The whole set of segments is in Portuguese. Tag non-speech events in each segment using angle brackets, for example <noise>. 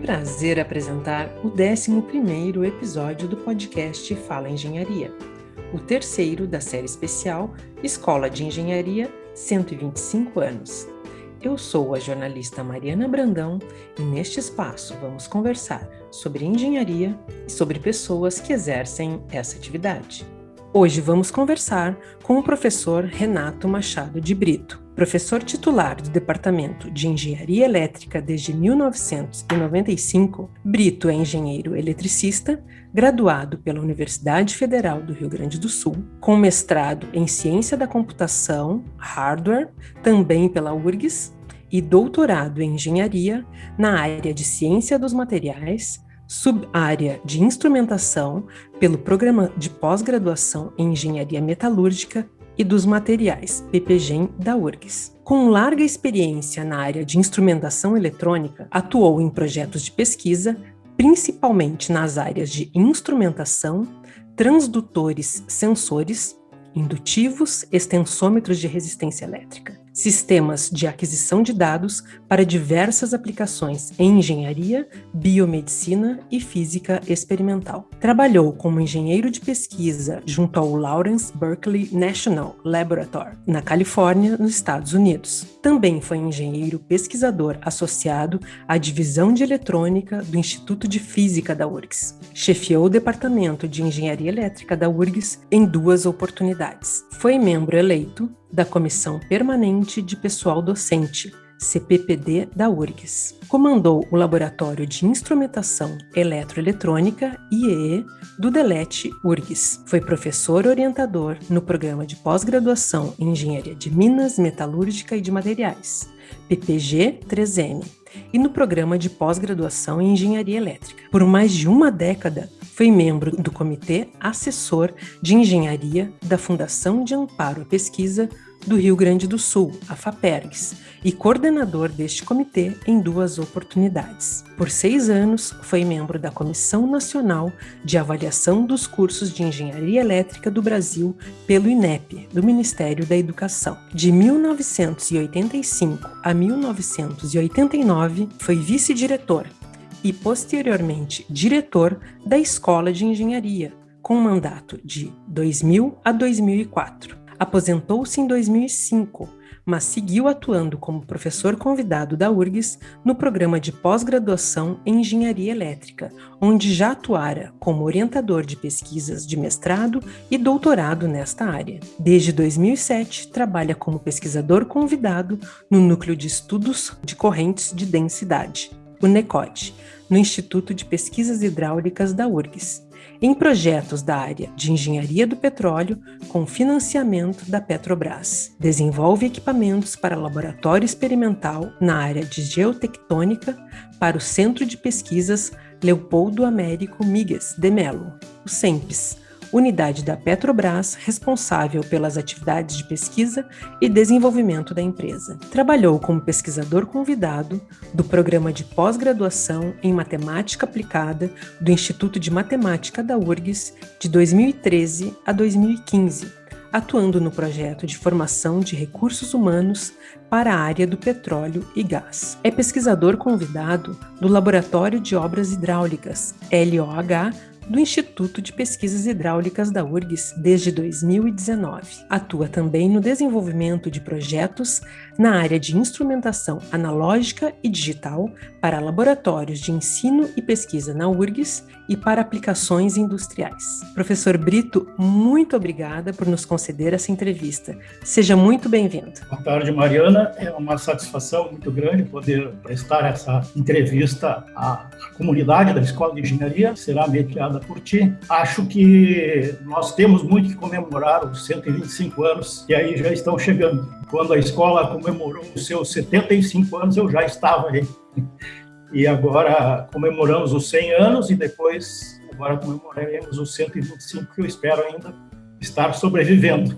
prazer apresentar o 11º episódio do podcast Fala Engenharia, o terceiro da série especial Escola de Engenharia 125 anos. Eu sou a jornalista Mariana Brandão e neste espaço vamos conversar sobre engenharia e sobre pessoas que exercem essa atividade. Hoje vamos conversar com o professor Renato Machado de Brito, professor titular do Departamento de Engenharia Elétrica desde 1995. Brito é engenheiro eletricista, graduado pela Universidade Federal do Rio Grande do Sul, com mestrado em Ciência da Computação, Hardware, também pela URGS, e doutorado em Engenharia na área de Ciência dos Materiais, subárea de instrumentação pelo Programa de Pós-Graduação em Engenharia Metalúrgica e dos Materiais, PPGEM, da URGS. Com larga experiência na área de instrumentação eletrônica, atuou em projetos de pesquisa, principalmente nas áreas de instrumentação, transdutores sensores, indutivos, extensômetros de resistência elétrica sistemas de aquisição de dados para diversas aplicações em engenharia, biomedicina e física experimental. Trabalhou como engenheiro de pesquisa junto ao Lawrence Berkeley National Laboratory, na Califórnia, nos Estados Unidos. Também foi engenheiro pesquisador associado à divisão de eletrônica do Instituto de Física da URGS. Chefiou o departamento de engenharia elétrica da URGS em duas oportunidades. Foi membro eleito da Comissão Permanente de Pessoal Docente, CPPD da URGS. Comandou o Laboratório de Instrumentação Eletroeletrônica, IEE, do DELET URGS. Foi professor orientador no programa de pós-graduação em Engenharia de Minas, Metalúrgica e de Materiais, PPG 3M, e no programa de pós-graduação em Engenharia Elétrica. Por mais de uma década, foi membro do Comitê Assessor de Engenharia da Fundação de Amparo à Pesquisa do Rio Grande do Sul, a FAPERGS, e coordenador deste comitê em duas oportunidades. Por seis anos, foi membro da Comissão Nacional de Avaliação dos Cursos de Engenharia Elétrica do Brasil pelo INEP, do Ministério da Educação. De 1985 a 1989, foi vice-diretor e, posteriormente, diretor da Escola de Engenharia, com mandato de 2000 a 2004. Aposentou-se em 2005, mas seguiu atuando como professor convidado da URGS no programa de pós-graduação em Engenharia Elétrica, onde já atuara como orientador de pesquisas de mestrado e doutorado nesta área. Desde 2007, trabalha como pesquisador convidado no Núcleo de Estudos de Correntes de Densidade, o NECOD, no Instituto de Pesquisas Hidráulicas da URGS, em projetos da área de engenharia do petróleo com financiamento da Petrobras. Desenvolve equipamentos para laboratório experimental na área de geotectônica para o Centro de Pesquisas Leopoldo Américo Migues de Melo, o CEMPES, unidade da Petrobras responsável pelas atividades de pesquisa e desenvolvimento da empresa. Trabalhou como pesquisador convidado do programa de pós-graduação em Matemática Aplicada do Instituto de Matemática da URGS de 2013 a 2015, atuando no projeto de formação de recursos humanos para a área do petróleo e gás. É pesquisador convidado do Laboratório de Obras Hidráulicas, LOH, do Instituto de Pesquisas Hidráulicas da URGS desde 2019. Atua também no desenvolvimento de projetos na área de instrumentação analógica e digital para laboratórios de ensino e pesquisa na URGS e para aplicações industriais. Professor Brito, muito obrigada por nos conceder essa entrevista. Seja muito bem-vindo. Boa tarde, Mariana. É uma satisfação muito grande poder prestar essa entrevista à comunidade da Escola de Engenharia. Será mediada por ti. Acho que nós temos muito que comemorar os 125 anos e aí já estão chegando. Quando a escola comemorou os seus 75 anos, eu já estava aí e agora comemoramos os 100 anos e depois agora comemoraremos os 125 que eu espero ainda estar sobrevivendo.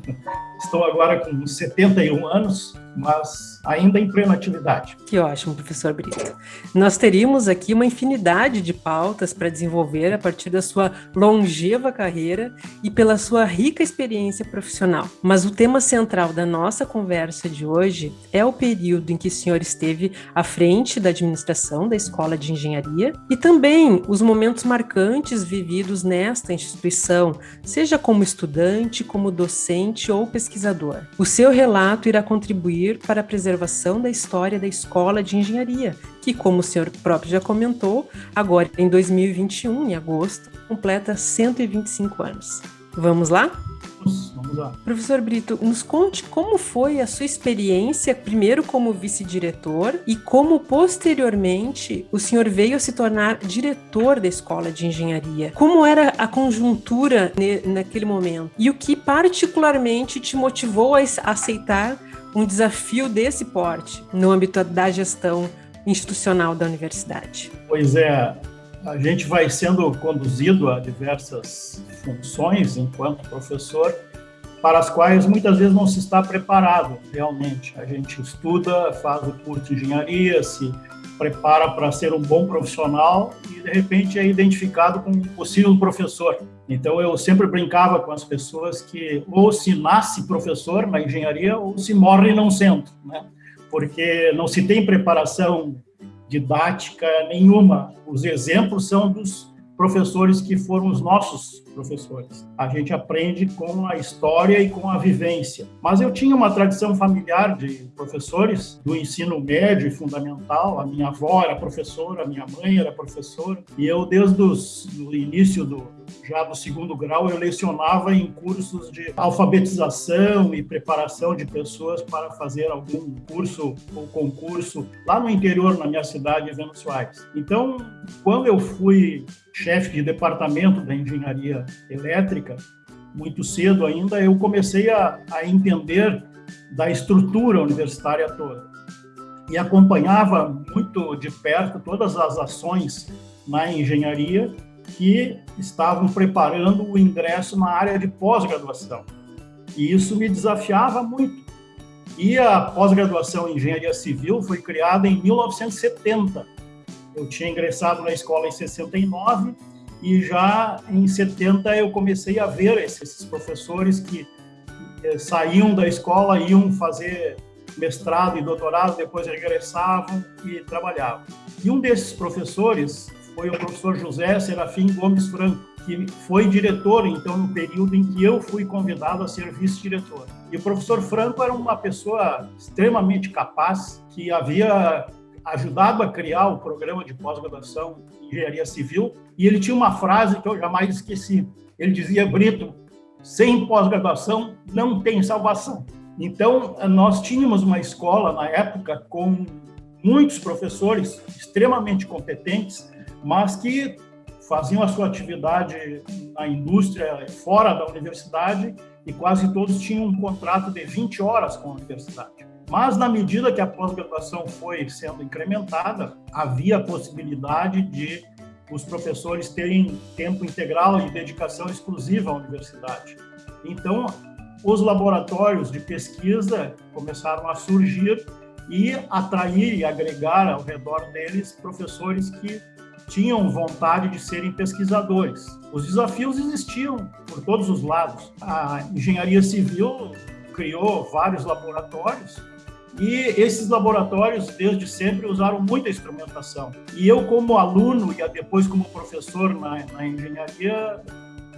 Estou agora com 71 anos mas ainda em plena atividade. Que ótimo, professor Brito. Nós teríamos aqui uma infinidade de pautas para desenvolver a partir da sua longeva carreira e pela sua rica experiência profissional. Mas o tema central da nossa conversa de hoje é o período em que o senhor esteve à frente da administração da Escola de Engenharia e também os momentos marcantes vividos nesta instituição, seja como estudante, como docente ou pesquisador. O seu relato irá contribuir para a preservação da história da Escola de Engenharia, que, como o senhor próprio já comentou, agora em 2021, em agosto, completa 125 anos. Vamos lá? Vamos lá. Professor Brito, nos conte como foi a sua experiência, primeiro como vice-diretor e como posteriormente o senhor veio se tornar diretor da Escola de Engenharia. Como era a conjuntura naquele momento? E o que particularmente te motivou a aceitar um desafio desse porte no âmbito da gestão institucional da universidade? Pois é, a gente vai sendo conduzido a diversas funções enquanto professor, para as quais muitas vezes não se está preparado realmente. A gente estuda, faz o curso de engenharia, se prepara para ser um bom profissional e de repente é identificado como um possível professor. Então eu sempre brincava com as pessoas que ou se nasce professor na engenharia ou se morre não sendo, né? Porque não se tem preparação didática nenhuma. Os exemplos são dos professores que foram os nossos professores. A gente aprende com a história e com a vivência. Mas eu tinha uma tradição familiar de professores do ensino médio e fundamental. A minha avó era professora, a minha mãe era professora, e eu desde o início do já do segundo grau eu lecionava em cursos de alfabetização e preparação de pessoas para fazer algum curso ou concurso lá no interior na minha cidade, Venus Soares. Então, quando eu fui chefe de departamento da engenharia elétrica, muito cedo ainda, eu comecei a, a entender da estrutura universitária toda. E acompanhava muito de perto todas as ações na engenharia que estavam preparando o ingresso na área de pós-graduação. E isso me desafiava muito. E a pós-graduação em engenharia civil foi criada em 1970. Eu tinha ingressado na escola em 69 e já em 70 eu comecei a ver esses professores que eh, saíam da escola, iam fazer mestrado e doutorado, depois regressavam e trabalhavam. E um desses professores foi o professor José Serafim Gomes Franco, que foi diretor, então, no período em que eu fui convidado a ser vice-diretor. E o professor Franco era uma pessoa extremamente capaz, que havia ajudado a criar o programa de pós-graduação em engenharia civil, e ele tinha uma frase que eu jamais esqueci. Ele dizia: Brito, sem pós-graduação não tem salvação. Então, nós tínhamos uma escola na época com muitos professores extremamente competentes, mas que faziam a sua atividade na indústria fora da universidade e quase todos tinham um contrato de 20 horas com a universidade. Mas, na medida que a pós-graduação foi sendo incrementada, havia a possibilidade de os professores terem tempo integral e dedicação exclusiva à universidade. Então, os laboratórios de pesquisa começaram a surgir e atrair e agregar ao redor deles professores que tinham vontade de serem pesquisadores. Os desafios existiam por todos os lados. A engenharia civil criou vários laboratórios e esses laboratórios, desde sempre, usaram muita instrumentação. E eu, como aluno e depois como professor na, na engenharia,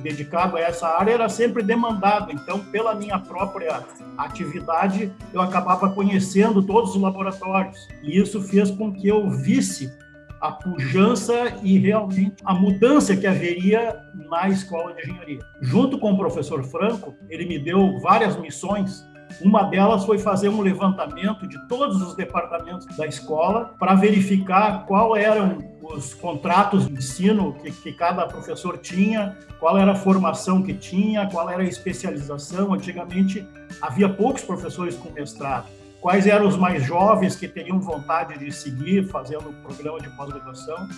dedicado a essa área, era sempre demandado. Então, pela minha própria atividade, eu acabava conhecendo todos os laboratórios. E isso fez com que eu visse a pujança e realmente a mudança que haveria na escola de engenharia. Junto com o professor Franco, ele me deu várias missões uma delas foi fazer um levantamento de todos os departamentos da escola para verificar qual eram os contratos de ensino que, que, cada professor tinha, qual era a formação que tinha, qual era a especialização. Antigamente havia poucos professores com mestrado. Quais eram os mais jovens que teriam vontade de seguir fazendo o programa de pós-graduação?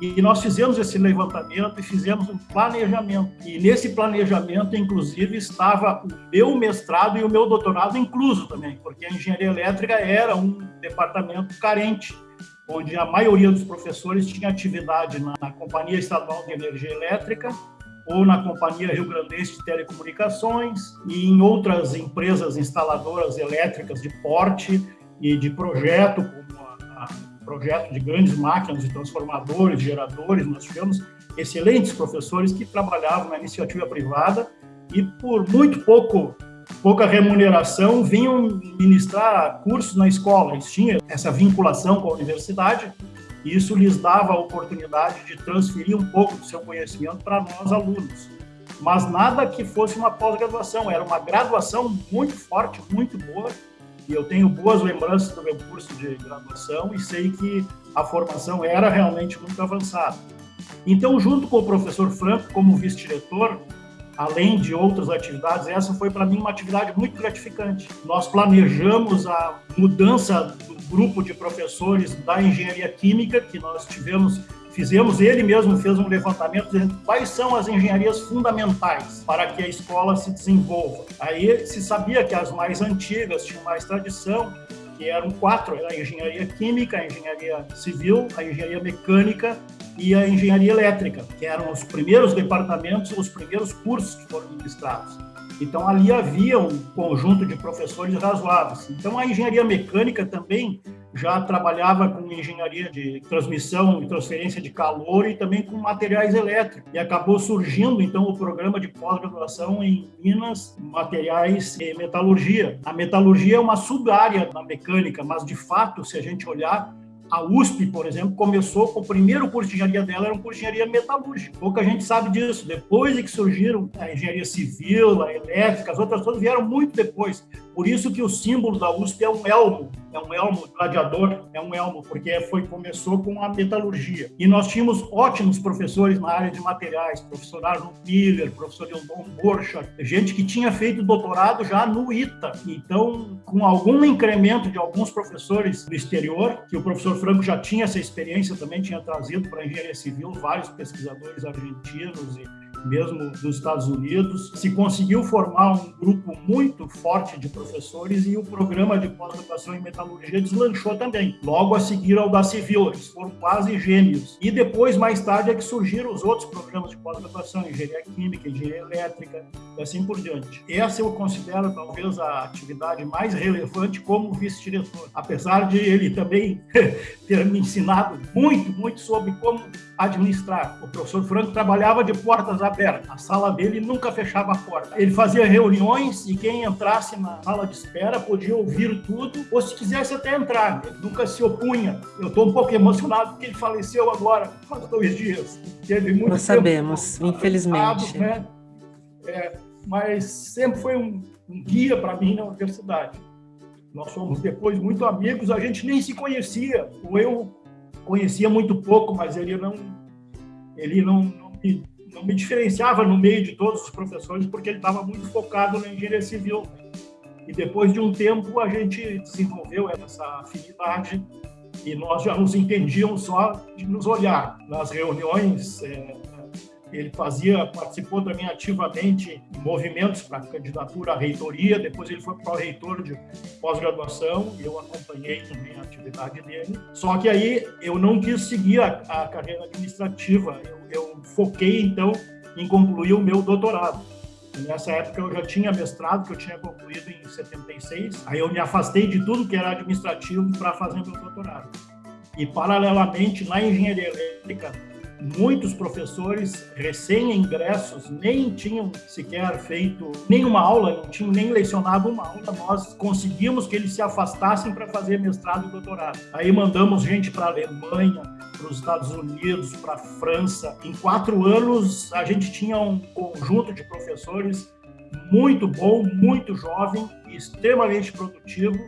E nós fizemos esse levantamento e fizemos um planejamento. E nesse planejamento, inclusive, estava o meu mestrado e o meu doutorado incluso também, porque a engenharia elétrica era um departamento carente, onde a maioria dos professores tinha atividade na, na Companhia Estadual de Energia Elétrica ou na Companhia Rio Grandense de Telecomunicações e em outras empresas instaladoras elétricas de porte e de projeto, como projeto de grandes máquinas e transformadores, geradores. Nós tivemos excelentes professores que trabalhavam na iniciativa privada e por muito pouco pouca remuneração vinham ministrar cursos na escola. Eles tinham essa vinculação com a universidade e isso lhes dava a oportunidade de transferir um pouco do seu conhecimento para nós alunos. Mas nada que fosse uma pós-graduação, era uma graduação muito forte, muito boa, e eu tenho boas lembranças do meu curso de graduação e sei que a formação era realmente muito avançada. Então, junto com o professor Franco, como vice-diretor, além de outras atividades, essa foi para mim uma atividade muito gratificante. Nós planejamos a mudança do grupo de professores da engenharia química que nós tivemos fizemos, ele mesmo fez um levantamento dizendo quais são as engenharias fundamentais para que a escola se desenvolva. Aí se sabia que as mais antigas tinham mais tradição, que eram quatro, era a engenharia química, a engenharia civil, a engenharia mecânica e a engenharia elétrica, que eram os primeiros departamentos, os primeiros cursos que foram ministrados. Então, ali havia um conjunto de professores razoáveis. Então, a engenharia mecânica também já trabalhava com engenharia de transmissão e transferência de calor e também com materiais elétricos. E acabou surgindo, então, o programa de pós-graduação em Minas, Materiais e Metalurgia. A metalurgia é uma sub-área da mecânica, mas, de fato, se a gente olhar, a USP, por exemplo, começou com o primeiro curso de engenharia dela, era um curso de engenharia metalúrgica. Pouca gente sabe disso. Depois é que surgiram a engenharia civil, a elétrica, as outras todas vieram muito depois. Por isso que o símbolo da USP é um elmo, é um elmo gladiador, é um elmo, porque foi começou com a metalurgia. E nós tínhamos ótimos professores na área de materiais, professor Arnold Miller, professor Eldon Borchardt, gente que tinha feito doutorado já no ITA. Então, com algum incremento de alguns professores do exterior, que o professor Franco já tinha essa experiência, também tinha trazido para a engenharia civil vários pesquisadores argentinos e mesmo dos Estados Unidos, se conseguiu formar um grupo muito forte de professores e o programa de pós-graduação em metalurgia deslanchou também. Logo a seguir ao da civil, eles foram quase gêmeos. E depois, mais tarde, é que surgiram os outros programas de pós-graduação, engenharia química, engenharia elétrica e assim por diante. Essa eu considero talvez a atividade mais relevante como vice-diretor, apesar de ele também <laughs> ter me ensinado muito, muito sobre como administrar. O professor Franco trabalhava de portas abertas. A sala dele nunca fechava a porta. Ele fazia reuniões e quem entrasse na sala de espera podia ouvir tudo, ou se quisesse até entrar. Ele nunca se opunha. Eu estou um pouco emocionado porque ele faleceu agora, faz dois dias. Teve muito Nós sabemos, infelizmente. Né? É, mas sempre foi um, um guia para mim na universidade. Nós fomos depois muito amigos, a gente nem se conhecia. Ou eu conhecia muito pouco, mas ele não, ele não, não, me, não me diferenciava no meio de todos os professores, porque ele estava muito focado na engenharia civil. E depois de um tempo, a gente desenvolveu essa afinidade e nós já nos entendíamos só de nos olhar nas reuniões. É, ele fazia, participou também ativamente em movimentos para candidatura à reitoria, depois ele foi para o reitor de pós-graduação eu acompanhei também a atividade dele. Só que aí eu não quis seguir a, a carreira administrativa, eu, eu foquei então em concluir o meu doutorado. Nessa época eu já tinha mestrado, que eu tinha concluído em 76. Aí eu me afastei de tudo que era administrativo para fazer meu doutorado. E paralelamente na engenharia elétrica muitos professores recém-ingressos nem tinham sequer feito nenhuma aula, não tinham nem lecionado uma aula. Nós conseguimos que eles se afastassem para fazer mestrado e doutorado. Aí mandamos gente para a Alemanha, para os Estados Unidos, para a França. Em quatro anos, a gente tinha um conjunto de professores muito bom, muito jovem, extremamente produtivo.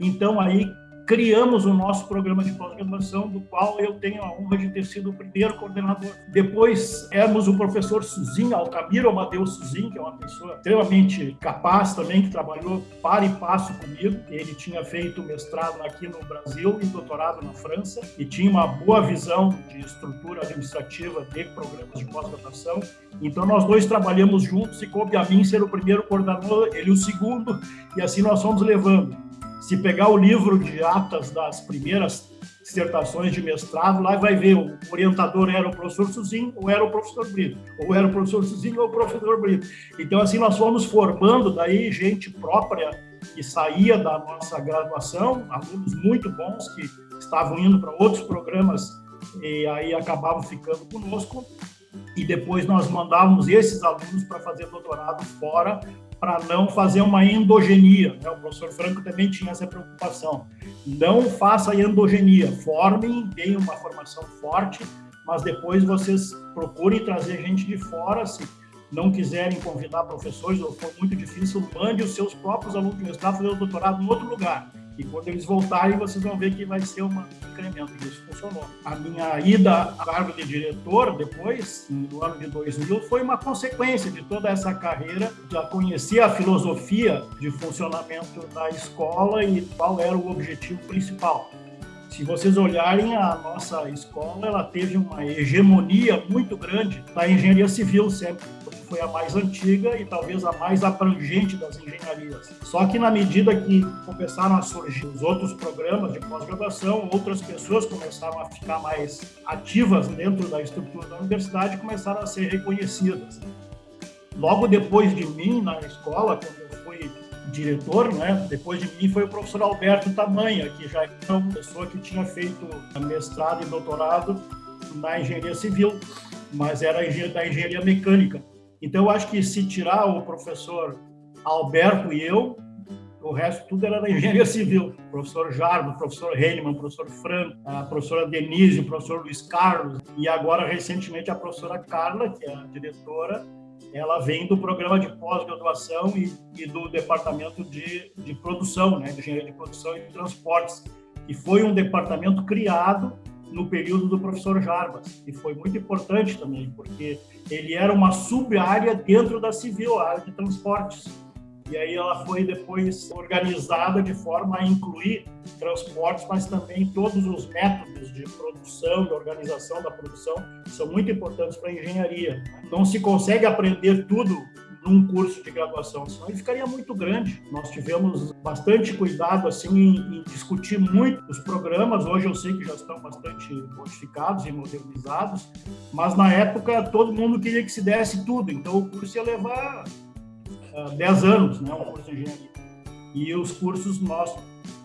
Então, aí criamos o nosso programa de pós-graduação, do qual eu tenho a honra de ter sido o primeiro coordenador. Depois, éramos o professor Suzin, Altamiro Amadeu Suzin, que é uma pessoa extremamente capaz também, que trabalhou para e passo comigo. Ele tinha feito mestrado aqui no Brasil e doutorado na França, e tinha uma boa visão de estrutura administrativa de programas de pós-graduação. Então, nós dois trabalhamos juntos e coube a mim ser o primeiro coordenador, ele o segundo, e assim nós fomos levando. Se pegar o livro de atas das primeiras dissertações de mestrado, lá vai ver o orientador era o professor Suzinho ou era o professor Brito, ou era o professor Suzinho ou o professor Brito. Então, assim, nós fomos formando daí gente própria que saía da nossa graduação, alunos muito bons que estavam indo para outros programas e aí acabavam ficando conosco. E depois nós mandávamos esses alunos para fazer doutorado fora, para não fazer uma endogenia. Né? O professor Franco também tinha essa preocupação. Não faça endogenia, formem, deem uma formação forte, mas depois vocês procurem trazer gente de fora, se não quiserem convidar professores ou for muito difícil, mande os seus próprios alunos de mestrado fazer o doutorado em outro lugar. E quando eles voltarem, vocês vão ver que vai ser um incremento. Isso funcionou. A minha ida a cargo de diretor, depois, no ano de 2000, foi uma consequência de toda essa carreira. Já conhecia a filosofia de funcionamento da escola e qual era o objetivo principal. Se vocês olharem, a nossa escola ela teve uma hegemonia muito grande da engenharia civil sempre foi a mais antiga e talvez a mais abrangente das engenharias. Só que na medida que começaram a surgir os outros programas de pós-graduação, outras pessoas começaram a ficar mais ativas dentro da estrutura da universidade e começaram a ser reconhecidas. Logo depois de mim na escola, quando eu fui diretor, né? Depois de mim foi o professor Alberto Tamanha, que já era uma pessoa que tinha feito mestrado e doutorado na engenharia civil, mas era da engenharia mecânica. Então, eu acho que se tirar o professor Alberto e eu, o resto tudo era da engenharia <laughs> civil. O professor Jarbo, professor Heinemann, professor Franco, a professora Denise, o professor Luiz Carlos e agora, recentemente, a professora Carla, que é a diretora, ela vem do programa de pós-graduação e, e, do departamento de, de produção, né, de engenharia de produção e transportes, que foi um departamento criado no período do professor Jarbas, e foi muito importante também, porque ele era uma sub-área dentro da civil, a área de transportes. E aí ela foi depois organizada de forma a incluir transportes, mas também todos os métodos de produção, de organização da produção, são muito importantes para a engenharia. Não se consegue aprender tudo num curso de graduação, senão ele ficaria muito grande. Nós tivemos bastante cuidado assim em, em, discutir muito os programas. Hoje eu sei que já estão bastante modificados e modernizados, mas na época todo mundo queria que se desse tudo, então o curso ia levar uh, ah, 10 anos, né, um curso de engenharia. E os cursos nós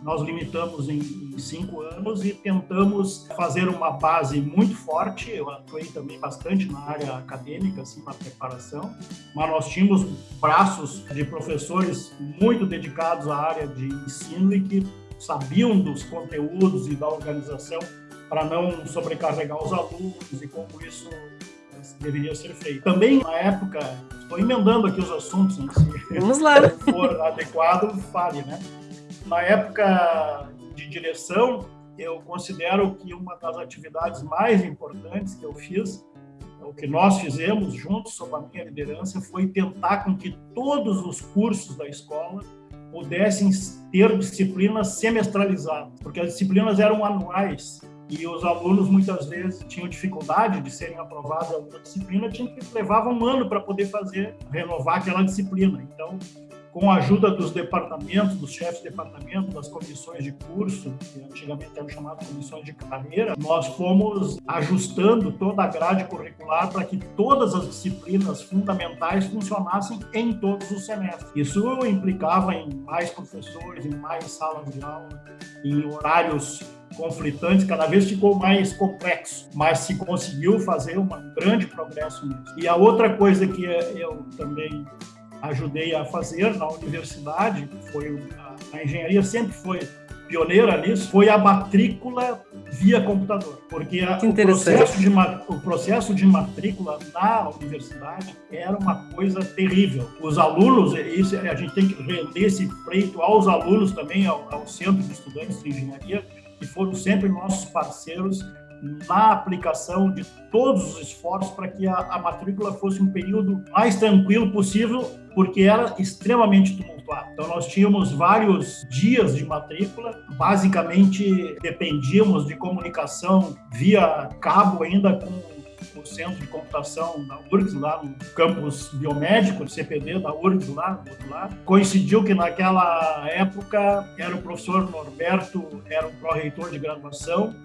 nós limitamos em, cinco anos e tentamos fazer uma base muito forte. Eu atuei também bastante na área acadêmica, assim, na preparação, mas nós tínhamos braços de professores muito dedicados à área de ensino e que sabiam dos conteúdos e da organização para não sobrecarregar os alunos e como isso deveria ser feito. Também, na época, estou emendando aqui os assuntos, né, se Vamos lá. for adequado, fale, né? Na época de direção, eu considero que uma das atividades mais importantes que eu fiz, o que nós fizemos juntos, sob a minha liderança, foi tentar com que todos os cursos da escola pudessem ter disciplinas semestralizadas, porque as disciplinas eram anuais e os alunos muitas vezes tinham dificuldade de serem aprovados em alguma disciplina, tinha que levar um ano para poder fazer, renovar aquela disciplina. Então, com a ajuda dos departamentos, dos chefes de departamento, das comissões de curso, que antigamente eram chamadas comissões de carreira, nós fomos ajustando toda a grade curricular para que todas as disciplinas fundamentais funcionassem em todos os semestres. Isso implicava em mais professores, em mais salas de aula, em horários conflitantes, cada vez ficou mais complexo, mas se conseguiu fazer um grande progresso nisso. E a outra coisa que eu também ajudei a fazer na universidade, foi a, a engenharia sempre foi pioneira nisso foi a matrícula via computador, porque a, o, processo de, o processo de matrícula na universidade era uma coisa terrível. Os alunos, isso, a gente tem que render esse freito aos alunos também, ao, ao Centro de Estudantes de Engenharia, que foram sempre nossos parceiros na aplicação de todos os esforços para que a, a, matrícula fosse um período mais tranquilo possível, porque era extremamente tumultuado. Então, nós tínhamos vários dias de matrícula, basicamente dependíamos de comunicação via cabo, ainda com centro de computação da URGS, lá no campus biomédico, CPD da URGS, lá do outro lado. Coincidiu que naquela época era o professor Norberto, era o pró-reitor de graduação,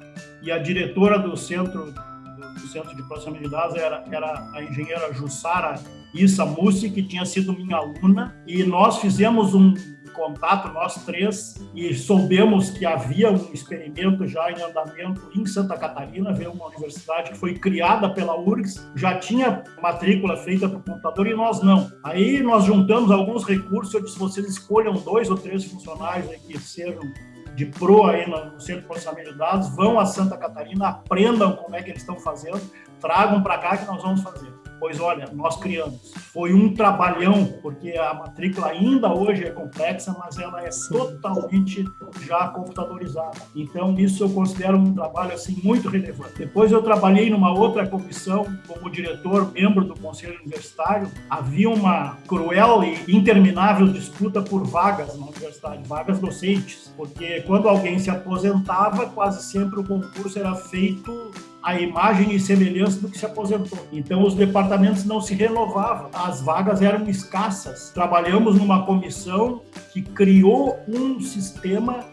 e a diretora do centro do Centro de Processamento de Dados era, era a engenheira Jussara Issa Mussi, que tinha sido minha aluna, e nós fizemos um contato, nós três, e soubemos que havia um experimento já em andamento em Santa Catarina, veio uma universidade que foi criada pela URGS, já tinha matrícula feita para o computador e nós não. Aí nós juntamos alguns recursos, eu disse, vocês escolham dois ou três funcionários que sejam de pro aí no Centro de Processamento de Dados, vão a Santa Catarina, aprendam como é que eles estão fazendo, tragam para cá que nós vamos fazer. Pois olha, nós criamos. Foi um trabalhão, porque a matrícula ainda hoje é complexa, mas ela é totalmente já computadorizada. Então, isso eu considero um trabalho assim muito relevante. Depois eu trabalhei numa outra comissão como diretor, membro do Conselho Universitário. Havia uma cruel e interminável disputa por vagas na universidade, vagas docentes, porque quando alguém se aposentava, quase sempre o concurso era feito a imagem e semelhança do que se aposentou. Então, os departamentos não se renovavam, as vagas eram escassas. Trabalhamos numa comissão que criou um sistema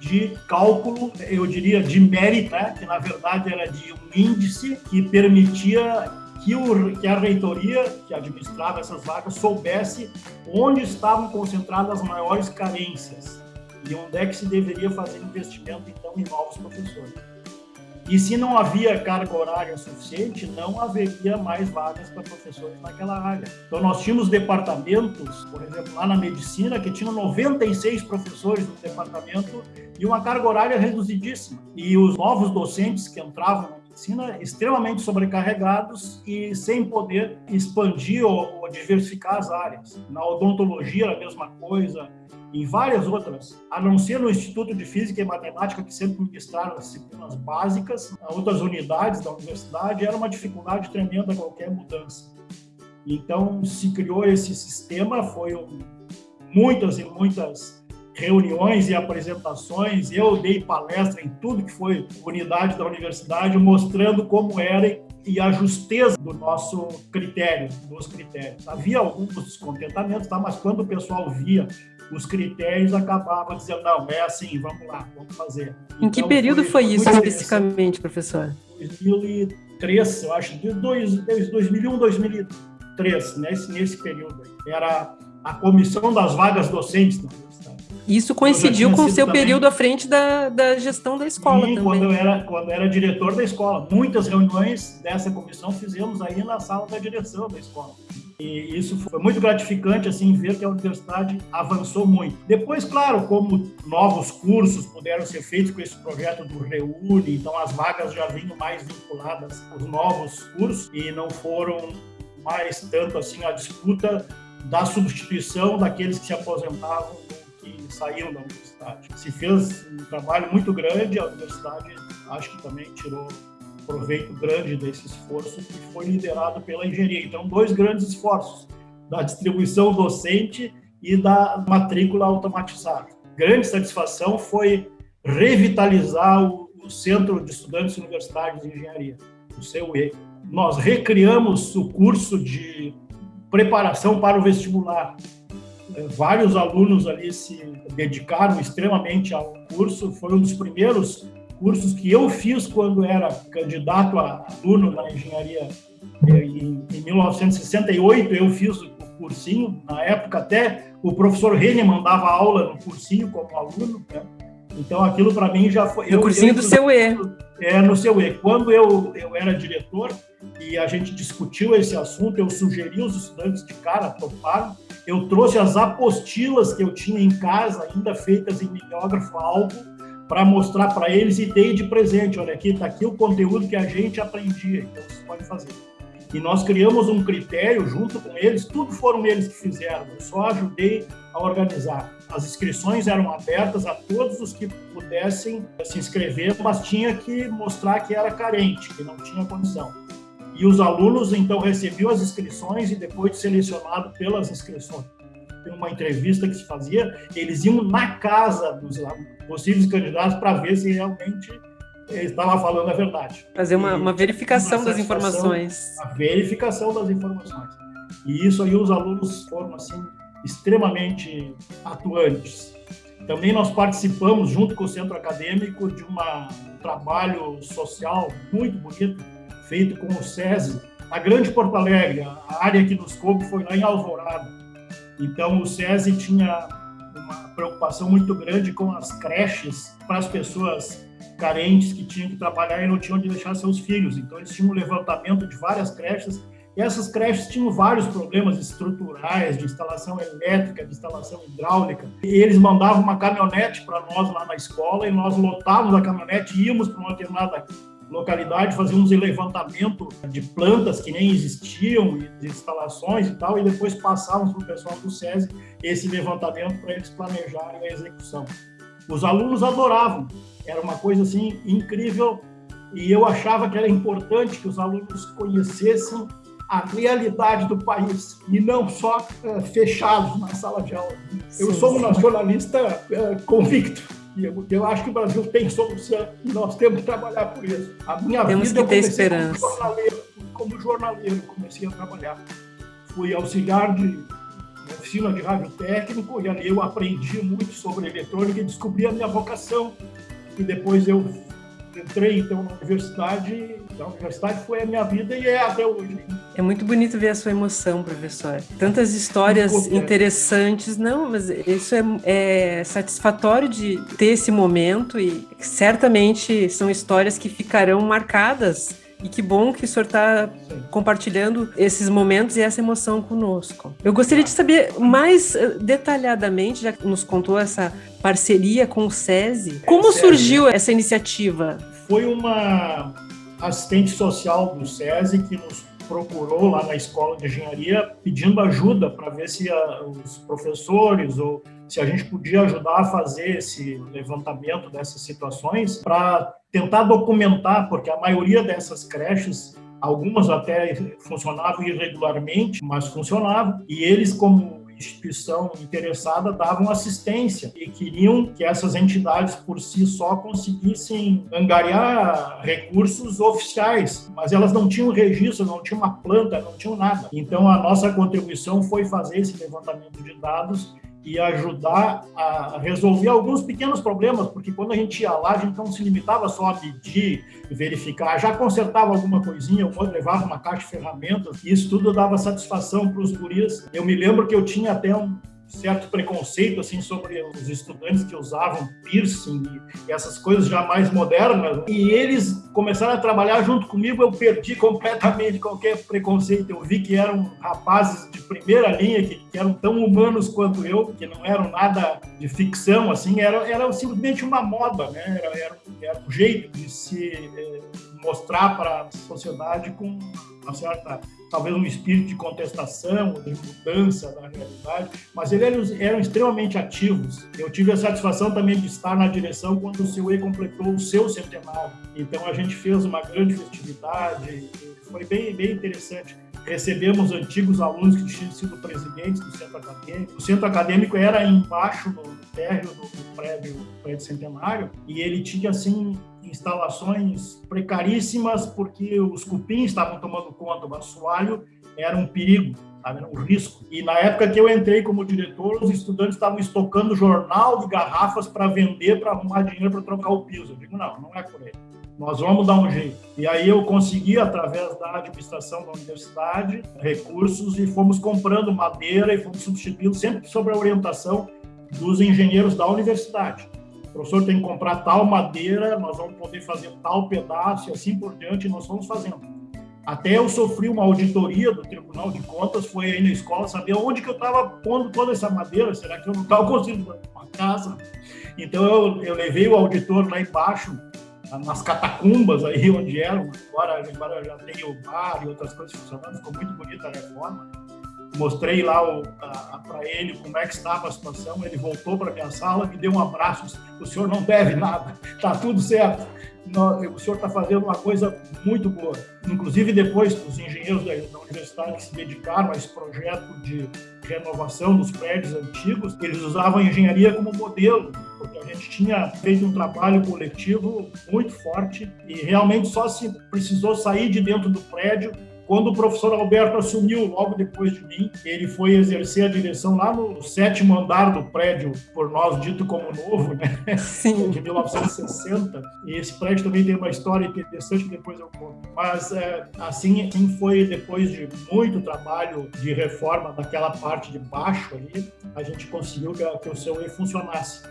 de cálculo, eu diria, de mérito, né? que na verdade era de um índice que permitia que, o, que, a reitoria que administrava essas vagas soubesse onde estavam concentradas as maiores carências e onde é que se deveria fazer investimento, então, em novos professores. E se não havia carga horária suficiente, não haveria mais vagas para professores naquela área. Então, nós tínhamos departamentos, por exemplo, lá na medicina, que tinham 96 professores no departamento e uma carga horária reduzidíssima. E os novos docentes que entravam medicina extremamente sobrecarregados e sem poder expandir ou, ou diversificar as áreas. Na odontologia a mesma coisa, em várias outras, a não ser no Instituto de Física e Matemática, que sempre ministraram as disciplinas básicas, outras unidades da universidade, era uma dificuldade tremenda qualquer mudança. Então, se criou esse sistema, foi muitas e muitas reuniões e apresentações, eu dei palestra em tudo que foi unidade da universidade, mostrando como era e a justeza do nosso critério, dos critérios. Havia alguns descontentamentos, tá? mas quando o pessoal via os critérios acabava dizendo, não, é assim, vamos lá, vamos fazer. Em então, que período foi, foi isso especificamente, professor? 2003, eu acho, de 2001, 2003, nesse, nesse período. Era a comissão das vagas docentes da universidade. Isso coincidiu com o seu também, período à frente da, da gestão da escola sim, também. quando eu era quando eu era diretor da escola. Muitas reuniões dessa comissão fizemos aí na sala da direção da escola. E isso foi muito gratificante, assim, ver que a universidade avançou muito. Depois, claro, como novos cursos puderam ser feitos com esse projeto do Reúne, então as vagas já vinham mais vinculadas aos novos cursos e não foram mais tanto assim a disputa da substituição daqueles que se aposentavam que saíam da universidade. Se fez um trabalho muito grande, a universidade acho que também tirou proveito grande desse esforço que foi liderado pela engenharia. Então, dois grandes esforços, da distribuição docente e da matrícula automatizada. Grande satisfação foi revitalizar o, o Centro de Estudantes Universitários de Engenharia, o CUE. Nós recriamos o curso de preparação para o vestibular. Vários alunos ali se dedicaram extremamente ao curso, foi um dos primeiros cursos que eu fiz quando era candidato a aluno na engenharia. Em, em 1968 eu fiz o cursinho, na época até o professor Rene mandava aula no cursinho como aluno, né? Então aquilo para mim já foi. No cursinho eu, do seu E. É, no seu E. Quando eu, eu era diretor, e a gente discutiu esse assunto. Eu sugeri os estudantes de cara, toparam. Eu trouxe as apostilas que eu tinha em casa, ainda feitas em mimeógrafo alvo, para mostrar para eles e dei de presente. Olha aqui, está aqui o conteúdo que a gente aprendia, então vocês podem fazer. E nós criamos um critério junto com eles, tudo foram eles que fizeram, eu só ajudei a organizar. As inscrições eram abertas a todos os que pudessem se inscrever, mas tinha que mostrar que era carente, que não tinha condição. E os alunos, então, recebiam as inscrições e depois de selecionado pelas inscrições, tem uma entrevista que se fazia, eles iam na casa dos possíveis candidatos para ver se realmente estava falando a verdade. Fazer uma, uma verificação uma das informações. A verificação das informações. E isso aí os alunos foram, assim, extremamente atuantes. Também nós participamos, junto com o centro acadêmico, de uma, um trabalho social muito bonito, feito com o SESI, na Grande Porto Alegre. A área que nos coube foi lá em Alvorada. Então, o SESI tinha uma preocupação muito grande com as creches para as pessoas carentes que tinham que trabalhar e não tinham onde deixar seus filhos. Então, eles tinham um levantamento de várias creches e essas creches tinham vários problemas estruturais, de instalação elétrica, de instalação hidráulica. E eles mandavam uma caminhonete para nós lá na escola e nós lotávamos a caminhonete, íamos para uma determinada localidade, fazíamos um levantamento de plantas que nem existiam, de instalações e tal, e depois passávamos para o pessoal do SESI esse levantamento para eles planejarem a execução. Os alunos adoravam, era uma coisa assim incrível e eu achava que era importante que os alunos conhecessem a realidade do país e não só uh, fechados na sala de aula. Eu sou um nacionalista uh, convicto. E eu, eu, acho que o Brasil tem solução e nós temos que trabalhar por isso. A minha temos vida que ter esperança. Como jornaleiro, como jornaleiro, comecei a trabalhar. Fui auxiliar de oficina de rádio técnico e ali eu aprendi muito sobre eletrônica e descobri a minha vocação. E depois eu entrei então na universidade, a universidade foi a minha vida e é até hoje. É muito bonito ver a sua emoção, professor. Tantas histórias interessantes, não, mas isso é, é satisfatório de ter esse momento e certamente são histórias que ficarão marcadas e que bom que o senhor está compartilhando esses momentos e essa emoção conosco. Eu gostaria de saber mais eh, detalhadamente, já que nos contou essa parceria com o SESI, como surgiu essa iniciativa? Foi uma assistente social do SESI que nos procurou lá na escola de engenharia pedindo ajuda para ver se a, os professores ou se a gente podia ajudar a fazer esse levantamento dessas situações para tentar documentar, porque a maioria dessas creches algumas até funcionavam irregularmente, mas funcionavam, e eles, como instituição interessada davam assistência e queriam que essas entidades por si só conseguissem angariar recursos oficiais, mas elas não tinham registro, não tinham uma planta, não tinham nada. Então a nossa contribuição foi fazer esse levantamento de dados e ajudar a resolver alguns pequenos problemas, porque quando a gente ia lá, a gente não se limitava só a medir verificar, já consertava alguma coisinha, ou levava uma caixa de ferramentas, e isso tudo dava satisfação para os guris. Eu me lembro que eu tinha até um, certo preconceito assim sobre os estudantes que usavam piercing e essas coisas já mais modernas. E eles começaram a trabalhar junto comigo eu perdi completamente qualquer preconceito. Eu vi que eram rapazes de primeira linha que, que eram tão humanos quanto eu que não eram nada de ficção assim era era simplesmente uma moda né? Era, era, era um jeito de se eh, mostrar para a sociedade com uma certa talvez um espírito de contestação, de mudança da realidade, mas eles eram extremamente ativos. Eu tive a satisfação também de estar na direção quando o CUE completou o seu centenário. Então a gente fez uma grande festividade, foi bem, bem interessante. Recebemos antigos alunos que tinham sido presidentes do centro acadêmico. O centro acadêmico era embaixo no térreo do, prédio, do prédio centenário e ele tinha assim instalações precaríssimas porque os cupins estavam tomando conta, o assoalho era um perigo, era um risco. E na época que eu entrei como diretor, os estudantes estavam estocando jornal de garrafas para vender, para arrumar dinheiro para trocar o piso. Eu digo, não, não é por aí. Nós vamos dar um jeito. E aí eu consegui, através da administração da universidade, recursos e fomos comprando madeira e fomos substituindo, sempre sob a orientação dos engenheiros da universidade professor tem que comprar tal madeira, nós vamos poder fazer tal pedaço e assim por diante, nós fomos fazendo. Até eu sofri uma auditoria do Tribunal de Contas, foi aí na escola saber onde que eu estava pondo toda essa madeira, será que eu não estava construindo uma casa? Então eu, eu levei o auditor lá embaixo, nas catacumbas aí onde eram, agora, agora já tem o bar e outras coisas funcionando, ficou muito bonita a reforma. Mostrei lá para ele como é que estava a situação, ele voltou para minha sala, me deu um abraço, o senhor não deve nada, está <laughs> tudo certo o senhor está fazendo uma coisa muito boa. Inclusive, depois, os engenheiros da, da universidade que se dedicaram a esse projeto de renovação dos prédios antigos, eles usavam a engenharia como modelo, porque a gente tinha feito um trabalho coletivo muito forte e realmente só se precisou sair de dentro do prédio quando o professor Alberto assumiu, logo depois de mim, ele foi exercer a direção lá no sétimo andar do prédio, por nós dito como novo, né? Sim. <laughs> de 1960. E esse prédio também tem uma história interessante que depois eu conto. Mas é, assim, assim foi depois de muito trabalho de reforma daquela parte de baixo ali, a gente conseguiu que, que o seu E funcionasse.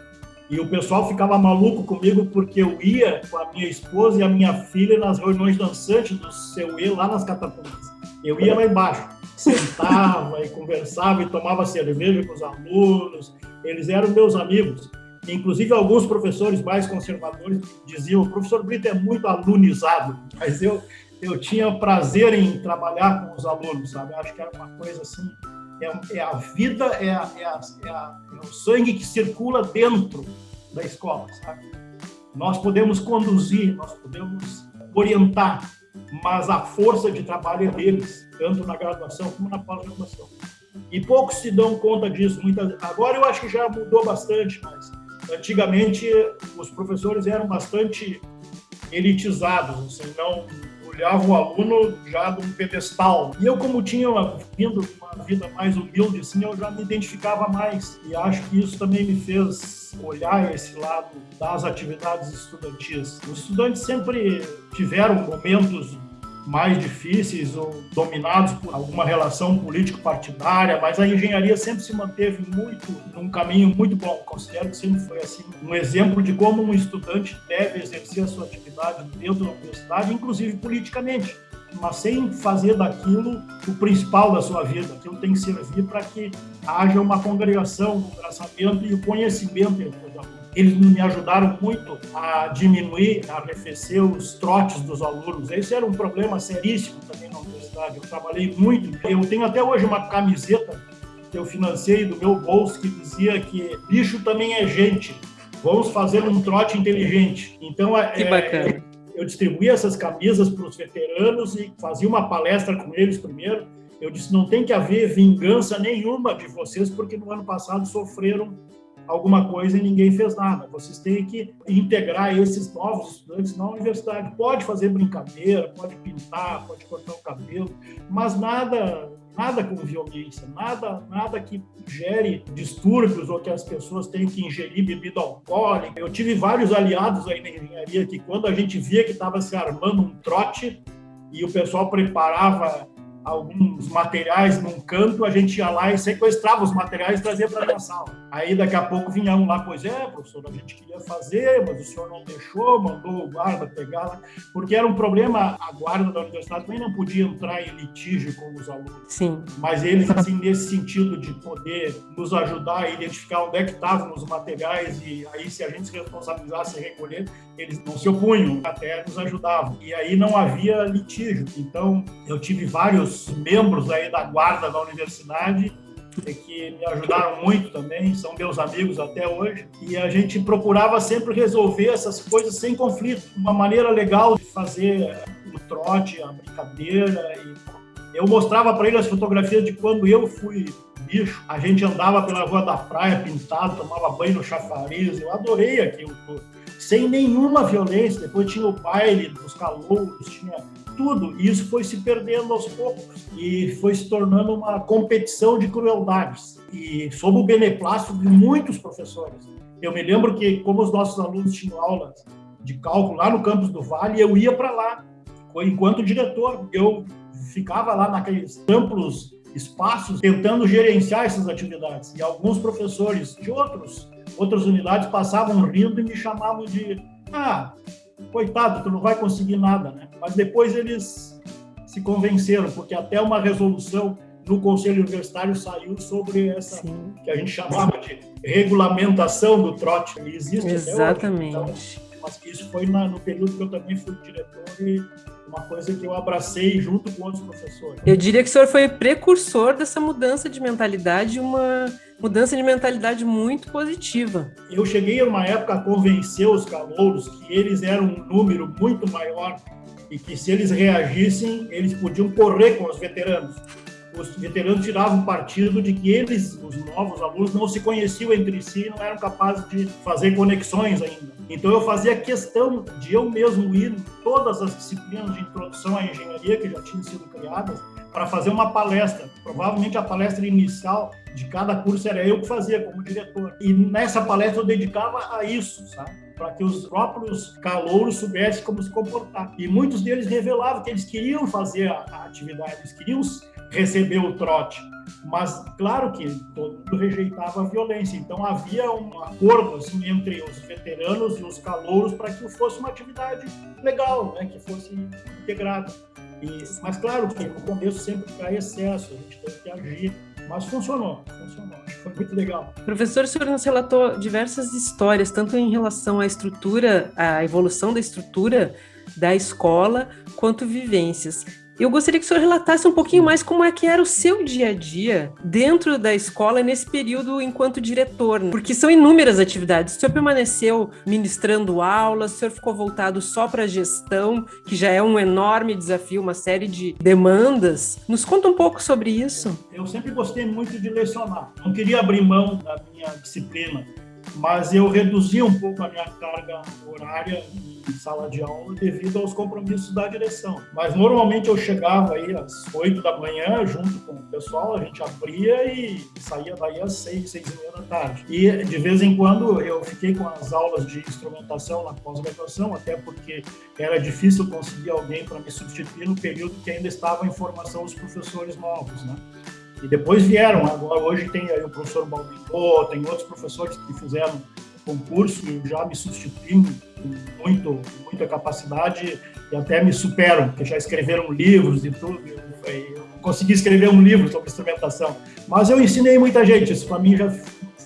E o pessoal ficava maluco comigo porque eu ia com a minha esposa e a minha filha nas reuniões dançantes do seu E lá nas catacumbas. Eu ia lá embaixo, sentava e conversava e tomava cerveja com os alunos. Eles eram meus amigos. Inclusive, alguns professores mais conservadores diziam: o professor Brito é muito alunizado, mas eu, eu tinha prazer em trabalhar com os alunos, sabe? Acho que era uma coisa assim é, é a vida, é, a, é, a, é, a, é, o sangue que circula dentro da escola, sabe? Nós podemos conduzir, nós podemos orientar, mas a força de trabalho é deles, tanto na graduação como na pós-graduação. E poucos se dão conta disso. Muitas... Agora eu acho que já mudou bastante, mas antigamente os professores eram bastante elitizados, assim, não olhava o aluno já de um pedestal. E eu, como tinha vindo uma vida mais humilde, assim, eu já me identificava mais. E acho que isso também me fez olhar esse lado das atividades estudantis. Os estudantes sempre tiveram momentos mais difíceis ou dominados por alguma relação político-partidária, mas a engenharia sempre se manteve muito num caminho muito bom. Considero que sempre foi assim um exemplo de como um estudante deve exercer a sua atividade dentro da universidade, inclusive politicamente mas sem fazer daquilo o principal da sua vida. Aquilo tem que servir para que haja uma congregação, um traçamento e o conhecimento entre os alunos. Eles me ajudaram muito a diminuir, a arrefecer os trotes dos alunos. Esse era um problema seríssimo também na universidade. Eu trabalhei muito. Eu tenho até hoje uma camiseta que eu financei do meu bolso que dizia que bicho também é gente. Vamos fazer um trote inteligente. Então, é, que bacana. eu distribuía essas camisas para os veteranos e fazia uma palestra com eles primeiro. Eu disse: não tem que haver vingança nenhuma de vocês, porque no ano passado sofreram alguma coisa e ninguém fez nada. Vocês têm que integrar esses novos estudantes na universidade. Pode fazer brincadeira, pode pintar, pode cortar o cabelo, mas nada nada com violência, nada, nada que gere distúrbios ou que as pessoas tenham que ingerir bebida alcoólica. Eu tive vários aliados aí na engenharia que quando a gente via que estava se armando um trote e o pessoal preparava alguns materiais num canto, a gente ia lá e sequestrava os materiais e trazia para a sala. Aí daqui a pouco vinha um lá, pois é, professor, a gente queria fazer, mas o senhor não deixou, mandou o guarda pegar, porque era um problema, a guarda da universidade também não podia entrar em litígio com os alunos. Sim. Mas eles, assim, nesse sentido de poder nos ajudar a identificar onde é que estavam os materiais e aí se a gente se responsabilizasse em recolher, eles não se opunham, até nos ajudavam. E aí não havia litígio. Então, eu tive vários membros aí da guarda da universidade que me ajudaram muito também, são meus amigos até hoje, e a gente procurava sempre resolver essas coisas sem conflito, uma maneira legal de fazer o trote, a brincadeira. E eu mostrava para ele as fotografias de quando eu fui bicho, a gente andava pela rua da praia pintado, tomava banho no chafariz, eu adorei aquilo sem nenhuma violência. Depois tinha o baile dos calouros, tinha tudo. E isso foi se perdendo aos poucos e foi se tornando uma competição de crueldades. E sob o beneplácito de muitos professores. Eu me lembro que, como os nossos alunos tinham aulas de cálculo lá no campus do Vale, eu ia para lá, enquanto diretor. Eu ficava lá naqueles amplos espaços tentando gerenciar essas atividades. E alguns professores de outros outras unidades passavam rindo e me chamavam de ah, coitado, tu não vai conseguir nada, né? Mas depois eles se convenceram, porque até uma resolução no Conselho Universitário saiu sobre essa Sim. que a gente chamava de regulamentação do trote, que existe Exatamente. até hoje. Então, mas isso foi na, no período que eu também fui diretor e uma coisa que eu abracei junto com outros professores. Eu diria que o senhor foi precursor dessa mudança de mentalidade, uma mudança de mentalidade muito positiva. Eu cheguei uma época a convencer os calouros que eles eram um número muito maior e que se eles reagissem, eles podiam correr com os veteranos os veteranos tiravam partido de que eles, os novos alunos, não se conheciam entre si não eram capazes de fazer conexões ainda. Então eu fazia questão de eu mesmo ir em todas as disciplinas de introdução à engenharia que já tinham sido criadas para fazer uma palestra. Provavelmente a palestra inicial de cada curso era eu que fazia como diretor. E nessa palestra eu dedicava a isso, sabe? para que os próprios calouros soubessem como se comportar. E muitos deles revelavam que eles queriam fazer a, atividade, eles queriam receber o trote. Mas, claro que todo mundo rejeitava a violência. Então, havia um acordo assim, entre os veteranos e os calouros para que fosse uma atividade legal, né? que fosse integrada. E, mas, claro que no começo sempre cai excesso, a gente teve que agir. Mas funcionou, funcionou. Foi muito legal. Professor, o senhor nos relatou diversas histórias, tanto em relação à estrutura, à evolução da estrutura da escola, quanto vivências. Eu gostaria que o senhor relatasse um pouquinho mais como é que era o seu dia a dia dentro da escola nesse período enquanto diretor, porque são inúmeras atividades. O senhor permaneceu ministrando aulas, o senhor ficou voltado só para a gestão, que já é um enorme desafio, uma série de demandas. Nos conta um pouco sobre isso. Eu sempre gostei muito de lecionar. Não queria abrir mão da minha disciplina mas eu reduzi um pouco a minha carga horária em sala de aula devido aos compromissos da direção. Mas normalmente eu chegava aí às 8 da manhã junto com o pessoal, a gente abria e saía daí às 6, 6 e meia da tarde. E de vez em quando eu fiquei com as aulas de instrumentação na pós-graduação, até porque era difícil conseguir alguém para me substituir no período que ainda estava em formação os professores novos, né? E depois vieram, agora hoje tem aí o professor Balbinô, tem outros professores que fizeram concurso e já me substituem com muito, muita capacidade e até me superam, porque já escreveram livros e tudo. Eu, consegui escrever um livro sobre instrumentação, mas eu ensinei muita gente, isso para mim já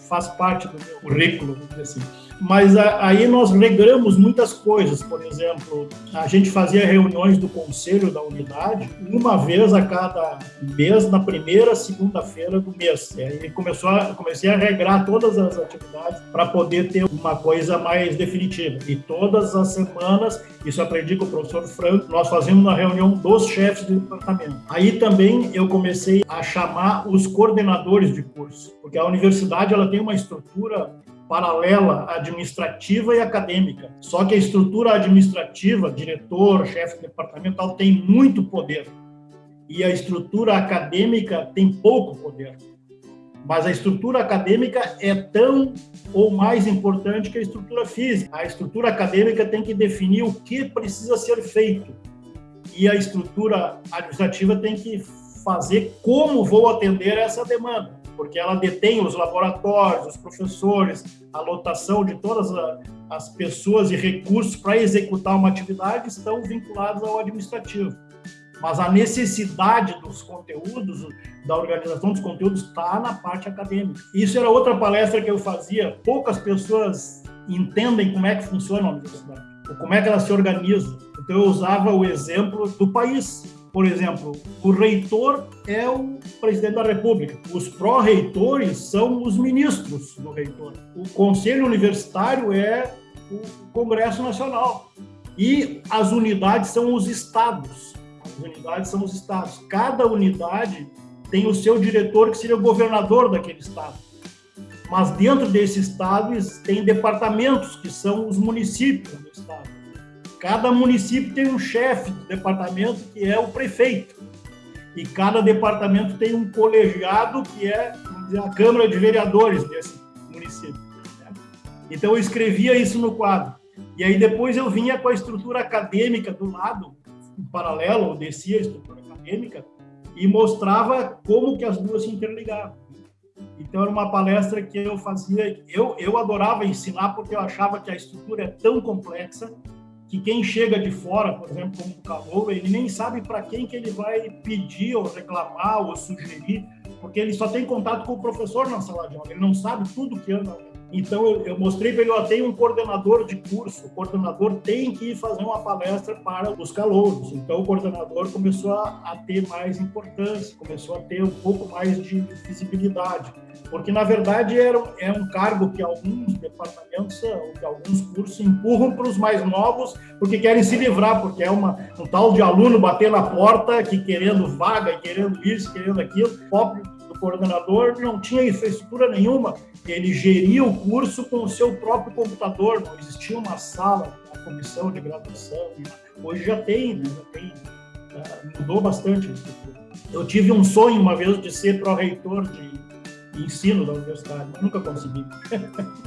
faz parte do meu currículo, assim mas aí nós regramos muitas coisas. Por exemplo, a gente fazia reuniões do conselho da unidade uma vez a cada mês, na primeira segunda-feira do mês. E aí começou a, comecei a regrar todas as atividades para poder ter uma coisa mais definitiva. E todas as semanas, isso aprendi com o professor Franco, nós fazíamos uma reunião dos chefes de departamento. Aí também eu comecei a chamar os coordenadores de curso, porque a universidade ela tem uma estrutura paralela administrativa e acadêmica. Só que a estrutura administrativa, diretor, chefe departamental, tem muito poder. E a estrutura acadêmica tem pouco poder. Mas a estrutura acadêmica é tão ou mais importante que a estrutura física. A estrutura acadêmica tem que definir o que precisa ser feito. E a estrutura administrativa tem que fazer como vou atender essa demanda porque ela detém os laboratórios, os professores, a lotação de todas as pessoas e recursos para executar uma atividade estão vinculados ao administrativo. Mas a necessidade dos conteúdos, da organização dos conteúdos, está na parte acadêmica. Isso era outra palestra que eu fazia. Poucas pessoas entendem como é que funciona a universidade, como é que ela se organiza. Então eu usava o exemplo do país por exemplo, o reitor é o presidente da República, os pró-reitores são os ministros do reitor, o conselho universitário é o Congresso Nacional e as unidades são os estados. As unidades são os estados. Cada unidade tem o seu diretor, que seria o governador daquele estado. Mas dentro desse estado tem departamentos, que são os municípios do estado. Cada município tem um chefe do departamento, que é o prefeito. E cada departamento tem um colegiado, que é a Câmara de Vereadores desse município. Então, eu escrevia isso no quadro. E aí, depois, eu vinha com a estrutura acadêmica do lado, em paralelo, eu descia a estrutura acadêmica, e mostrava como que as duas se interligavam. Então, era uma palestra que eu fazia, eu, eu adorava ensinar, porque eu achava que a estrutura é tão complexa que quem chega de fora, por exemplo, como o calor, ele nem sabe para quem que ele vai pedir ou reclamar ou sugerir, porque ele só tem contato com o professor na sala de aula, ele não sabe tudo que anda então, eu, eu mostrei para ele, ó, tem um coordenador de curso, o coordenador tem que ir fazer uma palestra para os calouros. Então, o coordenador começou a, a ter mais importância, começou a ter um pouco mais de visibilidade. Porque, na verdade, era, é um cargo que alguns departamentos, ou que alguns cursos empurram para os mais novos, porque querem se livrar, porque é uma, um tal de aluno bater na porta, que querendo vaga, querendo isso, querendo aquilo, pobre coordenador não tinha infraestrutura nenhuma, ele geria o curso com o seu próprio computador, não existia uma sala, uma comissão de graduação. Hoje já tem, né? já tem, uh, mudou bastante a estrutura. Eu tive um sonho uma vez de ser pró-reitor de, de ensino da universidade, mas nunca consegui. <laughs>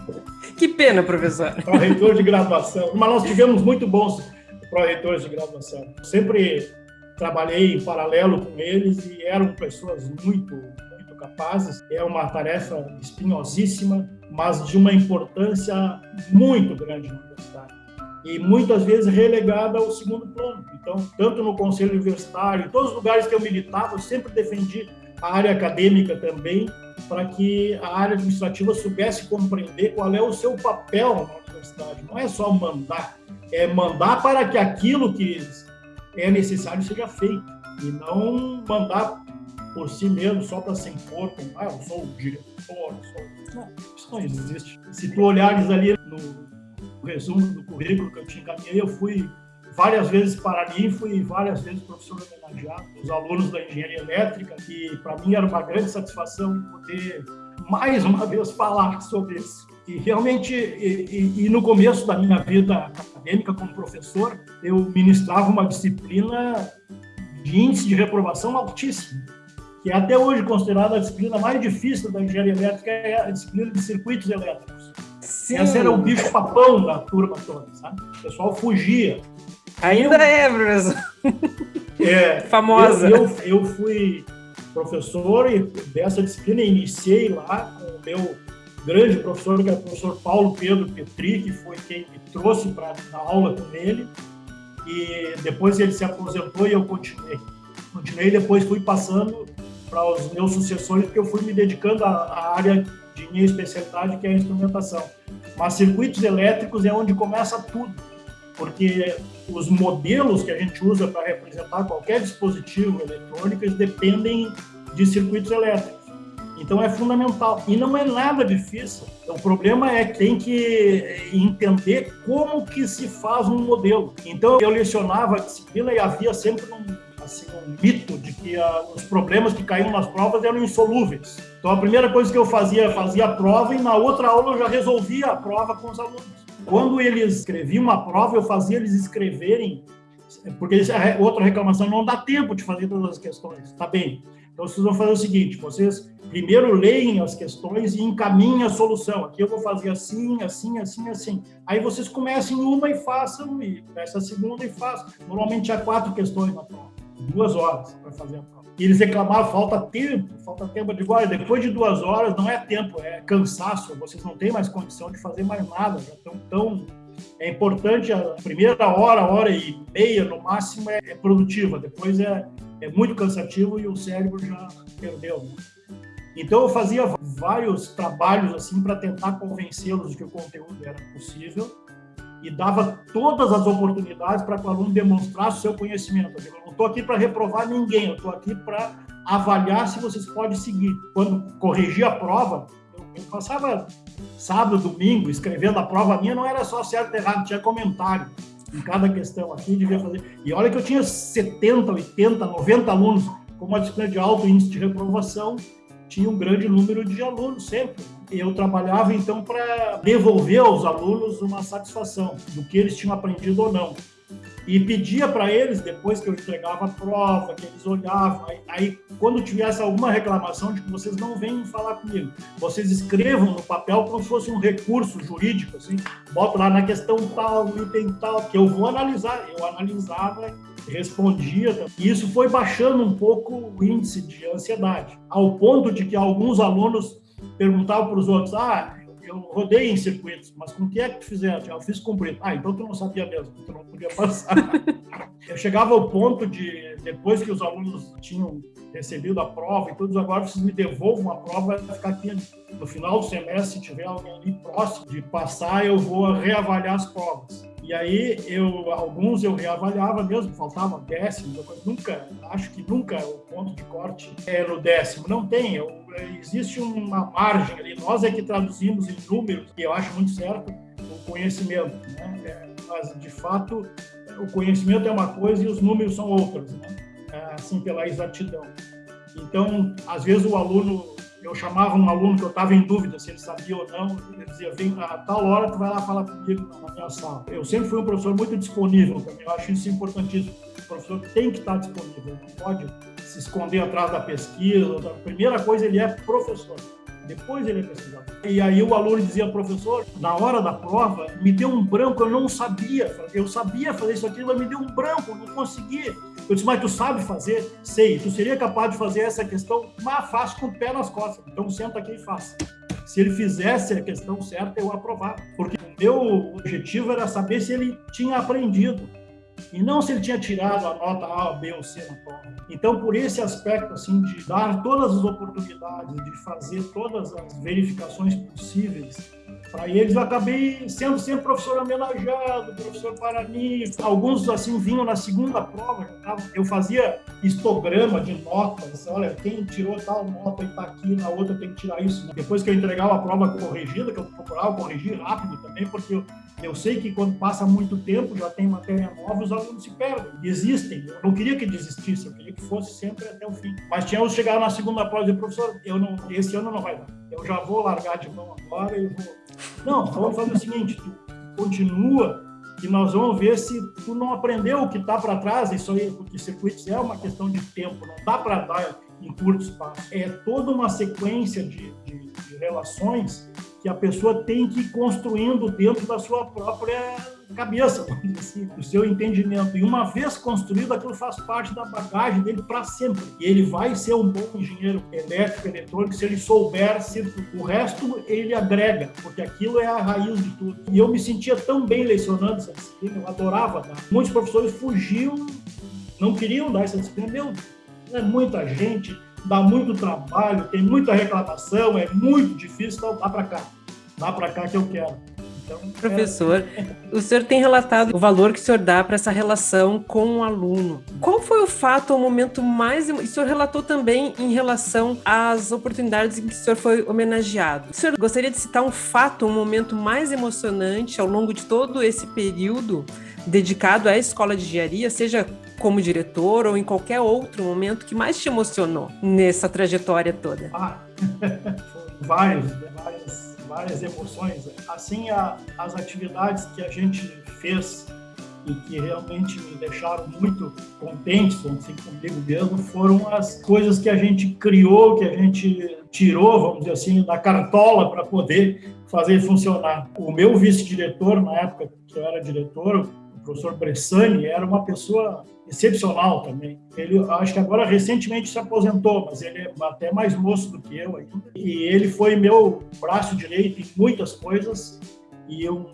Que pena, professor. <laughs> Pró-reitor de graduação, mas nós tivemos muito bons pró-reitores de graduação. Sempre trabalhei em paralelo com eles e eram pessoas muito capazes. É uma tarefa espinhosíssima, mas de uma importância muito grande na universidade. E muitas vezes relegada ao segundo plano. Então, tanto no conselho universitário, em todos os lugares que eu militava, eu sempre defendi a área acadêmica também, para que a área administrativa soubesse compreender qual é o seu papel na universidade. Não é só mandar, é mandar para que aquilo que é necessário seja feito, e não mandar por si mesmo, só para se impor ah, eu sou o diretor, sou... Não, isso não existe. Se tu olhares ali no resumo do currículo que eu te encaminhei, eu fui várias vezes paraninfo e várias vezes professor homenageado dos alunos da engenharia elétrica, e para mim era uma grande satisfação poder mais uma vez falar sobre isso. E realmente, e, e, e, no começo da minha vida acadêmica como professor, eu ministrava uma disciplina de índice de reprovação altíssimo que é até hoje considerada a disciplina mais difícil da engenharia elétrica, é a disciplina de circuitos elétricos. Sim. Essa era o bicho papão da turma toda, sabe? O pessoal fugia. Ainda eu, é, professor. <laughs> É, <laughs> Famosa. Eu, eu, eu, fui professor e dessa disciplina iniciei lá com o meu grande professor, que é o professor Paulo Pedro Petri, que foi quem me trouxe para dar aula com ele. E depois ele se aposentou e eu continuei. Continuei, depois fui passando para os meus sucessores, porque eu fui me dedicando à, à área de minha especialidade, que é a instrumentação. Mas circuitos elétricos é onde começa tudo, porque os modelos que a gente usa para representar qualquer dispositivo eletrônico dependem de circuitos elétricos. Então é fundamental e não é nada difícil. O problema é que tem que entender como que se faz um modelo. Então eu lecionava a disciplina e havia sempre um assim, um mito de que uh, os problemas que caíam nas provas eram insolúveis. Então, a primeira coisa que eu fazia, fazia a prova e na outra aula eu já resolvia a prova com os alunos. Quando eles escreviam uma prova, eu fazia eles escreverem, porque é outra reclamação, não dá tempo de fazer todas as questões. Tá bem. Então, vocês vão fazer o seguinte: vocês primeiro leem as questões e encaminhem a solução. Aqui eu vou fazer assim, assim, assim, assim. Aí vocês comecem uma e façam, e começa a segunda e façam. Normalmente há quatro questões na prova duas horas para fazer a prova. E eles reclamavam, falta tempo, falta tempo. Eu digo, olha, depois de duas horas não é tempo, é cansaço, vocês não têm mais condição de fazer mais nada, já estão tão... É importante, a primeira hora, hora e meia, no máximo, é, é produtiva, depois é, é muito cansativo e o cérebro já perdeu. Né? Então eu fazia vários trabalhos assim para tentar convencê-los de que o conteúdo era possível e dava todas as oportunidades para que o aluno demonstrasse o seu conhecimento. Eu não estou aqui para reprovar ninguém, eu estou aqui para avaliar se vocês podem seguir. Quando corrigia a prova, eu, eu passava sábado, domingo, escrevendo a prova minha, não era só certo e errado, tinha comentário em cada questão aqui, devia fazer. E olha que eu tinha 70, 80, 90 alunos com uma disciplina de alto índice de reprovação, tinha um grande número de alunos sempre eu trabalhava então para devolver aos alunos uma satisfação do que eles tinham aprendido ou não. E pedia para eles, depois que eu entregava a prova, que eles olhavam, aí, aí, quando tivesse alguma reclamação, de que vocês não venham falar comigo, vocês escrevam no papel como se fosse um recurso jurídico, assim, boto lá na questão tal, item tal, que eu vou analisar. Eu analisava respondia. E isso foi baixando um pouco o índice de ansiedade, ao ponto de que alguns alunos perguntava para os outros: ah, eu rodei em circuitos, mas com o que é que tu fizeste? Eu fiz cumprir. Ah, então tu não sabia mesmo, tu não podia passar. <laughs> eu chegava ao ponto de, depois que os alunos tinham recebido a prova e todos agora vocês me devolvam a prova, vai ficar aqui no final do semestre, se tiver alguém ali próximo de passar, eu vou reavaliar as provas. E aí, eu, alguns eu reavaliava mesmo, faltava décimo, mas nunca, acho que nunca o ponto de corte é no décimo. Não tem, eu, existe uma margem ali. Nós é que traduzimos em números, e eu acho muito certo, o conhecimento. Né? É, mas, de fato, o conhecimento é uma coisa e os números são outras, né? É, assim, pela exatidão. Então, às vezes o aluno eu chamava um aluno que eu estava em dúvida se ele sabia ou não, ele dizia, vem a tal hora, tu vai lá falar comigo na minha sala. Eu sempre fui um professor muito disponível também, eu acho isso importantíssimo. O professor tem que estar disponível, não pode se esconder atrás da pesquisa. A primeira coisa, ele é professor. Depois ele é pesquisador. E aí o aluno dizia, professor, na hora da prova, me deu um branco, eu não sabia. Eu sabia fazer isso aqui, mas me deu um branco, não consegui. Eu disse, mas tu sabe fazer? Sei. Tu seria capaz de fazer essa questão? Mas faço com o pé nas costas. Então senta aqui e faça. Se ele fizesse a questão certa, eu aprovava. Porque o meu objetivo era saber se ele tinha aprendido. E não se ele tinha tirado a nota A, B ou C na prova. Então, por esse aspecto, assim, de dar todas as oportunidades, de fazer todas as verificações possíveis, para eles eu acabei sendo sempre professor homenageado, professor Parani. Alguns, assim, vinham na segunda prova, eu fazia histograma de notas, olha, quem tirou tal nota e está aqui, na outra tem que tirar isso. Depois que eu entregava a prova corrigida, que eu procurava corrigir rápido também, porque eu, eu sei que quando passa muito tempo, já tem matéria nova, os alunos se perdem, desistem. Eu não queria que desistisse, eu queria que fosse sempre até o fim. Mas tinha os que chegaram na segunda prova e professor, eu não, esse ano não vai dar. Eu já vou largar de mão agora e vou. Não, vamos fazer o seguinte: tu continua e nós vamos ver se tu não aprendeu o que está para trás. Isso aí, porque circuitos é uma questão de tempo, não dá para dar em curto espaço. É toda uma sequência de, de, de relações que a pessoa tem que ir construindo dentro da sua própria cabeça, <laughs> dizer assim, o seu entendimento. E uma vez construído, aquilo faz parte da bagagem dele para sempre. E ele vai ser um bom engenheiro elétrico, eletrônico, se ele souber se o resto ele agrega, porque aquilo é a raiz de tudo. E eu me sentia tão bem lecionando essa disciplina, eu adorava dar. Muitos professores fugiam, não queriam dar essa disciplina. Meu, é muita gente, dá muito trabalho, tem muita reclamação, é muito difícil, então dá para cá. Dá para cá que eu quero. Então, Professor, é... o senhor tem relatado o valor que o senhor dá para essa relação com o aluno. Qual foi o fato, o momento mais. O senhor relatou também em relação às oportunidades em que o senhor foi homenageado. O senhor gostaria de citar um fato, um momento mais emocionante ao longo de todo esse período dedicado à escola de engenharia, seja como diretor ou em qualquer outro momento que mais te emocionou nessa trajetória toda? Ah, <laughs> vários várias emoções. Assim, a, as atividades que a gente fez e que realmente me deixaram muito contentes, assim, comigo mesmo, foram as coisas que a gente criou, que a gente tirou, vamos dizer assim, da cartola para poder fazer funcionar. O meu vice-diretor, na época que eu era diretor, professor Bressani era uma pessoa excepcional também. Ele, acho que agora recentemente se aposentou, mas ele é até mais moço do que eu ainda. E ele foi meu braço direito em muitas coisas e um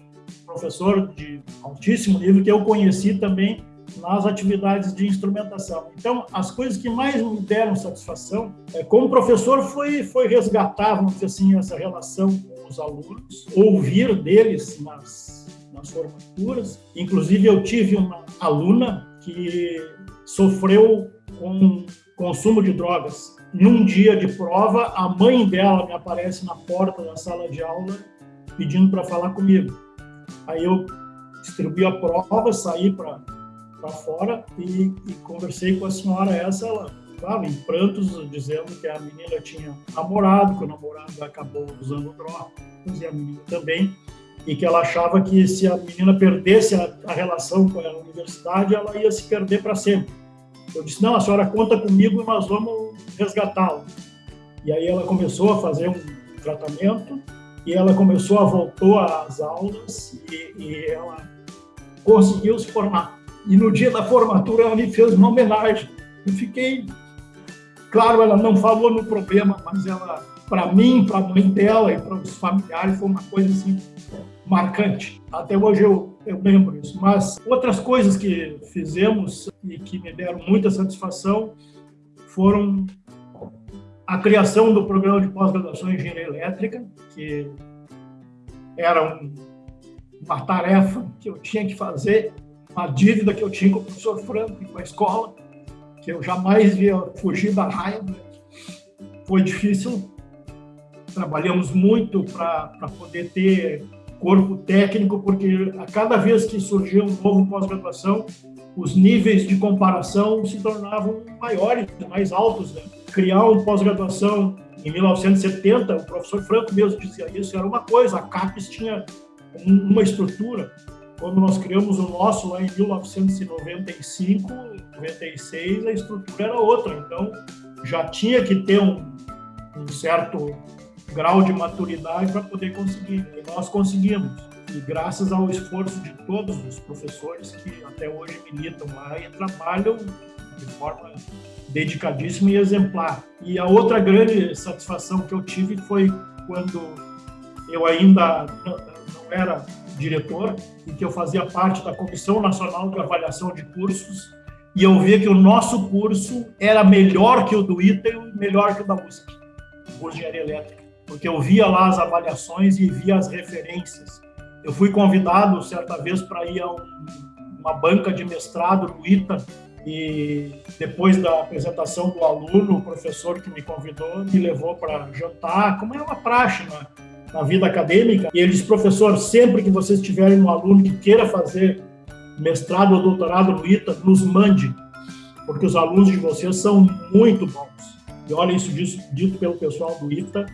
professor de altíssimo nível que eu conheci também nas atividades de instrumentação. Então, as coisas que mais me deram satisfação, é, como professor, foi, foi resgatar, vamos dizer assim, essa relação com os alunos, ouvir deles nas nas formaturas. Inclusive, eu tive uma aluna que sofreu com consumo de drogas. Num dia de prova, a mãe dela me aparece na porta da sala de aula pedindo para falar comigo. Aí eu distribuí a prova, saí para fora e, e, conversei com a senhora essa, ela claro, em prantos, dizendo que a menina tinha namorado, que o namorado acabou usando drogas, e a menina também e que ela achava que se a menina perdesse a, a relação com a universidade, ela ia se perder para sempre. Eu disse, não, a senhora conta comigo e nós vamos resgatá-la. E aí ela começou a fazer um tratamento e ela começou a voltou às aulas e, e ela conseguiu se formar. E no dia da formatura ela me fez uma homenagem. Eu fiquei, claro, ela não falou no problema, mas ela para mim, para a mãe dela e para os familiares, foi uma coisa assim marcante. Até hoje eu, eu lembro isso. Mas outras coisas que fizemos e que me deram muita satisfação foram a criação do programa de pós-graduação em engenharia elétrica, que era um, uma tarefa que eu tinha que fazer, uma dívida que eu tinha com o professor Franco e com a escola, que eu jamais via fugir da raiva. Foi difícil, trabalhamos muito para poder ter corpo técnico, porque a cada vez que surgia um novo pós-graduação, os níveis de comparação se tornavam maiores, mais altos. Né? Criar um pós-graduação em 1970, o professor Franco mesmo dizia isso, era uma coisa, a CAPES tinha uma estrutura. Quando nós criamos o nosso lá em 1995, 96, a estrutura era outra. Então, já tinha que ter um, um certo grau de maturidade para poder conseguir. E nós conseguimos. E graças ao esforço de todos os professores que até hoje militam lá e trabalham de forma dedicadíssima e exemplar. E a outra grande satisfação que eu tive foi quando eu ainda não era diretor e que eu fazia parte da Comissão Nacional de Avaliação de Cursos e eu via que o nosso curso era melhor que o do ITA e melhor que o da USP, o de engenharia elétrica, porque eu via lá as avaliações e via as referências. Eu fui convidado certa vez para ir a um, uma banca de mestrado no ITA e depois da apresentação do aluno, o professor que me convidou me levou para jantar, como é uma praxe na, na vida acadêmica. E ele disse, professor, sempre que vocês tiverem um aluno que queira fazer mestrado ou doutorado no ITA, nos mande, porque os alunos de vocês são muito bons. E olha isso dito pelo pessoal do ITA,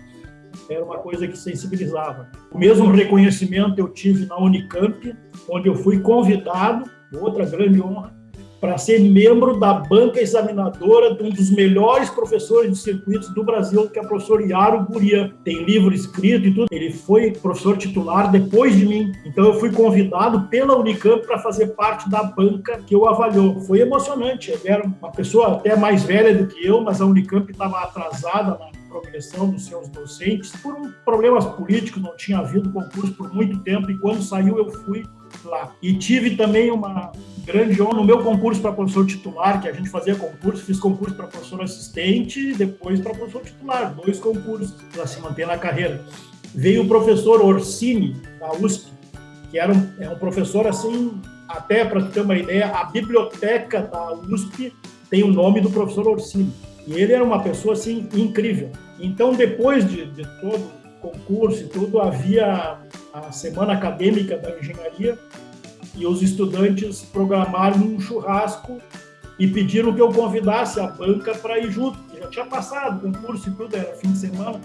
era uma coisa que sensibilizava. O mesmo reconhecimento eu tive na Unicamp, onde eu fui convidado, outra grande honra, para ser membro da banca examinadora de um dos melhores professores de circuitos do Brasil, que é o professor Yaro Guria. Tem livro escrito e tudo. Ele foi professor titular depois de mim. Então eu fui convidado pela Unicamp para fazer parte da banca que eu avaliou. Foi emocionante. Ele era uma pessoa até mais velha do que eu, mas a Unicamp estava atrasada na progressão dos seus docentes por um, problemas políticos, não tinha havido concurso por muito tempo e quando saiu eu fui lá. E tive também uma grande honra no meu concurso para professor titular, que a gente fazia concurso, fiz concurso para professor assistente depois para professor titular, dois concursos para se manter na carreira. Veio o professor Orsini, da USP, que era um, é um professor assim, até para ter uma ideia, a biblioteca da USP tem o nome do professor Orsini. E ele era uma pessoa assim incrível. Então, depois de, de todo o concurso e tudo, havia a semana acadêmica da engenharia e os estudantes programaram um churrasco e pediram que eu convidasse a banca para ir junto. Já tinha passado o concurso e tudo, era fim de semana.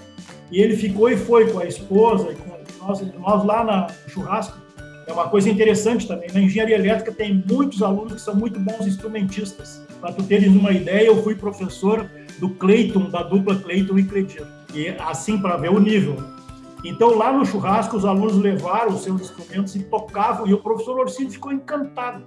E ele ficou e foi com a esposa e com nós, nós lá no churrasco. É uma coisa interessante também. Na engenharia elétrica tem muitos alunos que são muito bons instrumentistas. Para tu teres uma ideia, eu fui professor do Cleiton, da dupla Cleiton e Cledito. E assim, para ver o nível. Então, lá no churrasco, os alunos levaram os seus instrumentos e tocavam, e o professor Orsini ficou encantado.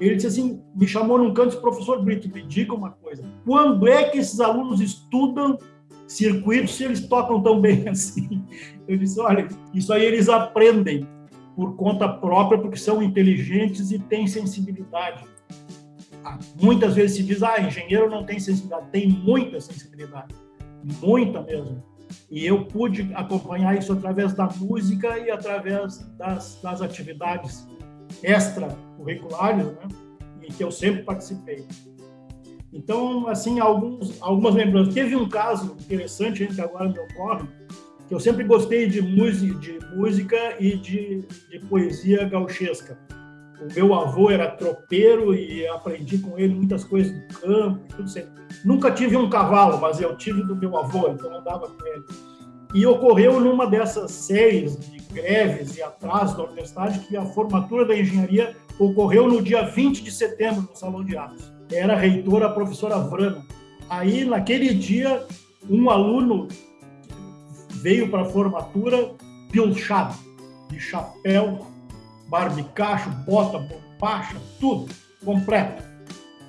Ele disse assim, me chamou num canto e disse, professor Brito, me diga uma coisa, quando é que esses alunos estudam circuitos se eles tocam tão bem <laughs> assim? Eu disse, olha, isso aí eles aprendem por conta própria, porque são inteligentes e têm sensibilidade. Ah, muitas vezes se diz, ah, engenheiro não tem sensibilidade. Tem muita sensibilidade, muita mesmo. E eu pude acompanhar isso através da música e através das, das atividades extracurriculares, né? que eu sempre participei. Então, assim, alguns, algumas lembranças. Teve um caso interessante que agora me ocorre, que eu sempre gostei de música, de música e de, de poesia gauchesca. O meu avô era tropeiro e aprendi com ele muitas coisas do campo tudo certo. Nunca tive um cavalo, mas eu tive do meu avô, então andava com ele. E ocorreu numa dessas séries de greves e atrasos da universidade que a formatura da engenharia ocorreu no dia 20 de setembro no Salão de Atos. Era a reitora a professora Vrana. Aí, naquele dia, um aluno veio para a formatura pilchado, de chapéu, barbicacho, bota, bombacha, tudo, completo.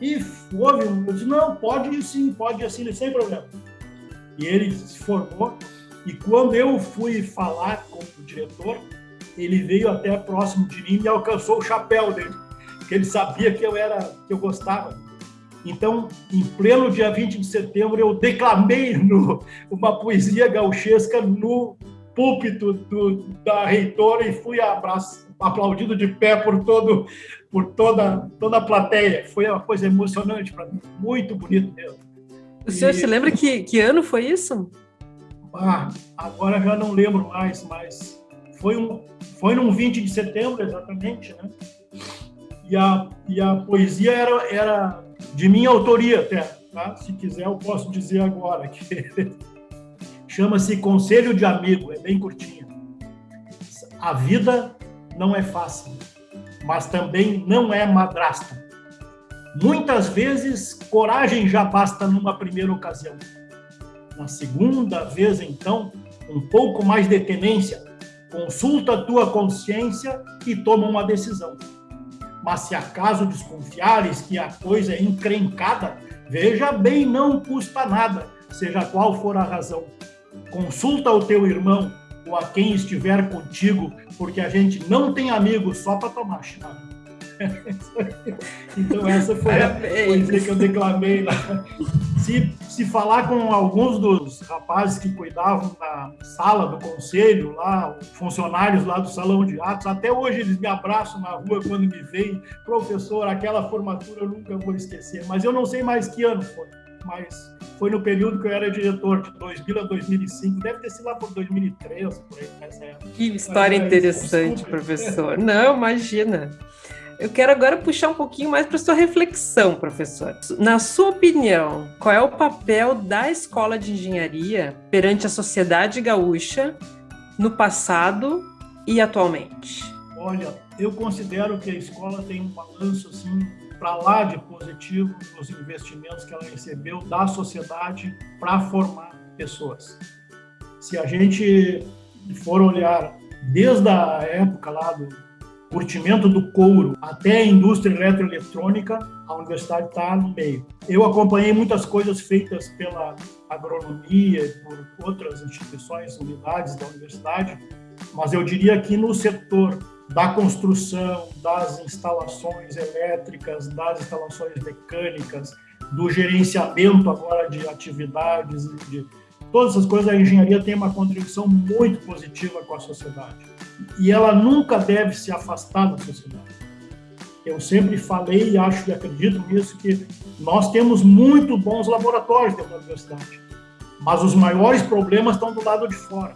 E houve eu disse, não, pode sim, pode assim, sem problema. E ele se formou, E quando eu fui falar com o diretor, ele veio até próximo de mim e alcançou o chapéu dele, porque ele sabia que eu era que eu gostava. Então, em pleno dia 20 de setembro, eu declamei no, uma poesia gauchesca no púlpito do, da reitora e fui abraço, aplaudido de pé por todo por toda toda a plateia. Foi uma coisa emocionante para mim, muito bonito mesmo. O senhor e... se lembra que, que ano foi isso? Ah, agora já não lembro mais, mas foi um foi num 20 de setembro exatamente, né? E a, e a poesia era, era de minha autoria até, tá? Se quiser eu posso dizer agora que <laughs> chama-se Conselho de Amigo, é bem curtinho. A vida não é fácil, mas também não é madrasta. Muitas vezes, coragem já basta numa primeira ocasião. Na segunda vez, então, um pouco mais de tenência, consulta a tua consciência e toma uma decisão. Mas se acaso desconfiares que a coisa é encrencada, veja bem, não custa nada, seja qual for a razão. Consulta o teu irmão ou a quem estiver contigo, porque a gente não tem amigos só para tomar chimarrão. <laughs> então essa foi a poesia que eu declamei lá. Se, se falar com alguns dos rapazes que cuidavam da sala do conselho lá, funcionários lá do salão de atos, até hoje eles me abraçam na rua quando me veem, professor, aquela formatura eu nunca vou esquecer. Mas eu não sei mais que ano foi, mas foi no período que eu era diretor, de 2000 a 2005, deve ter sido lá por 2013, por aí, nessa época. Que história mas, interessante, professor. Não, imagina. Eu quero agora puxar um pouquinho mais para sua reflexão, professor. Na sua opinião, qual é o papel da escola de engenharia perante a sociedade gaúcha no passado e atualmente? Olha, eu considero que a escola tem um balanço assim para lá de positivo nos investimentos que ela recebeu da sociedade para formar pessoas. Se a gente for olhar desde a época lá do curtimento do couro até a indústria eletroeletrônica, a universidade está no meio. Eu acompanhei muitas coisas feitas pela agronomia e por outras instituições, unidades da universidade, mas eu diria que no setor da construção, das instalações elétricas, das instalações mecânicas, do gerenciamento agora de atividades, de todas essas coisas, a engenharia tem uma contribuição muito positiva com a sociedade e ela nunca deve se afastar da sociedade. Eu sempre falei e acho e acredito nisso que nós temos muito bons laboratórios dentro da universidade, mas os maiores problemas estão do lado de fora.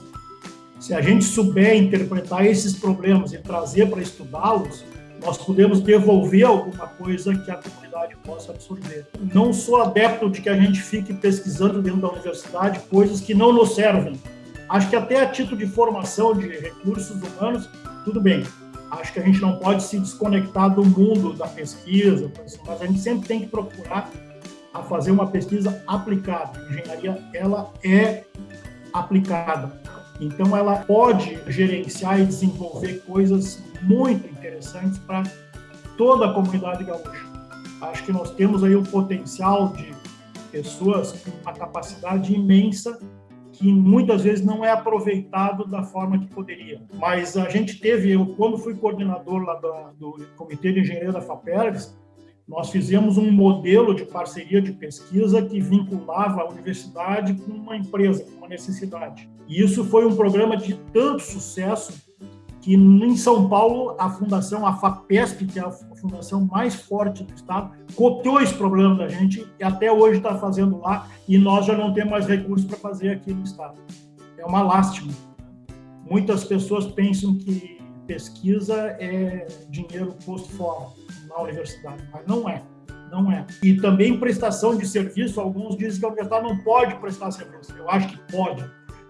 Se a gente souber interpretar esses problemas e trazer para estudá-los, nós podemos devolver alguma coisa que a comunidade possa absorver. Não sou adepto de que a gente fique pesquisando dentro da universidade coisas que não nos servem, Acho que até a título de formação de recursos humanos, tudo bem. Acho que a gente não pode se desconectar do mundo da pesquisa, mas a gente sempre tem que procurar a fazer uma pesquisa aplicada. A engenharia, ela é aplicada. Então, ela pode gerenciar e desenvolver coisas muito interessantes para toda a comunidade gaúcha. Acho que nós temos aí o potencial de pessoas com uma capacidade imensa que muitas vezes não é aproveitado da forma que poderia. Mas a gente teve, eu quando fui coordenador lá do, do Comitê de Engenharia da FAPERGS, nós fizemos um modelo de parceria de pesquisa que vinculava a universidade com uma empresa, com uma necessidade. E isso foi um programa de tanto sucesso que em São Paulo a fundação, a FAPESP, que é a fundação mais forte do estado, copiou esse problema da gente e até hoje está fazendo lá e nós já não temos mais recursos para fazer aqui no estado. É uma lástima. Muitas pessoas pensam que pesquisa é dinheiro posto fora na universidade, mas não é. Não é. E também prestação de serviço, alguns dizem que a universidade não pode prestar serviço. Eu acho que pode.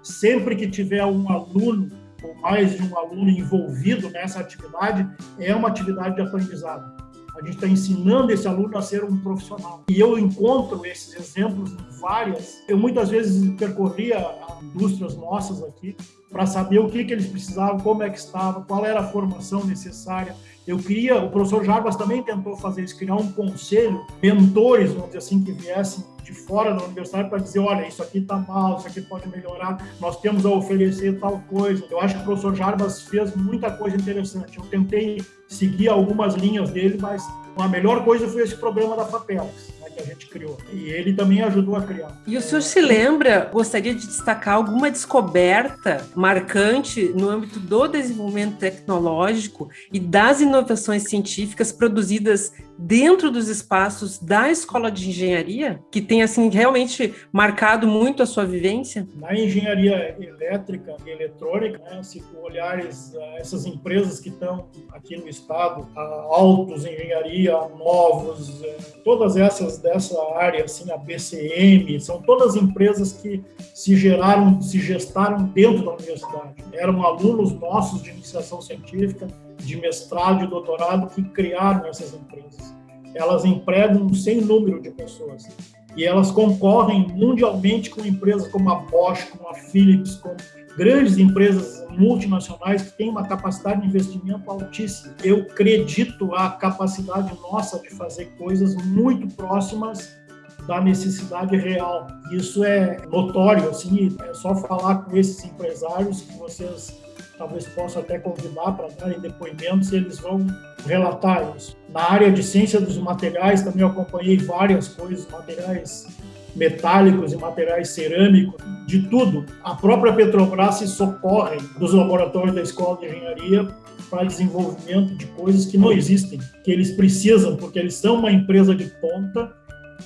Sempre que tiver um aluno ou mais de um aluno envolvido nessa atividade, é uma atividade de aprendizado. A gente está ensinando esse aluno a ser um profissional. E eu encontro esses exemplos em várias. Eu muitas vezes percorria indústrias nossas aqui para saber o que, que eles precisavam, como é que estava, qual era a formação necessária. Eu queria, o professor Jarbas também tentou fazer isso, criar um conselho, mentores, vamos dizer assim, que viessem de fora da universidade para dizer, olha, isso aqui está mal, isso aqui pode melhorar, nós temos a oferecer tal coisa. Eu acho que o professor Jarbas fez muita coisa interessante. Eu tentei seguir algumas linhas dele, mas a melhor coisa foi esse programa da FAPELS que a gente criou. E ele também ajudou a criar. E o senhor se lembra, gostaria de destacar alguma descoberta marcante no âmbito do desenvolvimento tecnológico e das inovações científicas produzidas dentro dos espaços da escola de engenharia, que tem assim realmente marcado muito a sua vivência? Na engenharia elétrica e eletrônica, né, se olhares uh, essas empresas que estão aqui no estado, a Autos Engenharia, Novos, uh, todas essas dessa área, assim, a BCM, são todas empresas que se geraram, se gestaram dentro da universidade. Eram alunos nossos de iniciação científica de mestrado e doutorado que criaram essas empresas. Elas empregam um sem número de pessoas e elas concorrem mundialmente com empresas como a Bosch, como a Philips, com grandes empresas multinacionais que têm uma capacidade de investimento altíssima. Eu acredito a capacidade nossa de fazer coisas muito próximas da necessidade real. Isso é notório, assim, é só falar com esses empresários que vocês talvez possa até convidar para darem depoimentos, eles vão relatar isso. Na área de ciência dos materiais, também acompanhei várias coisas, materiais metálicos e materiais cerâmicos, de tudo. A própria Petrobras se socorre dos laboratórios da Escola de Engenharia para desenvolvimento de coisas que não existem, que eles precisam, porque eles são uma empresa de ponta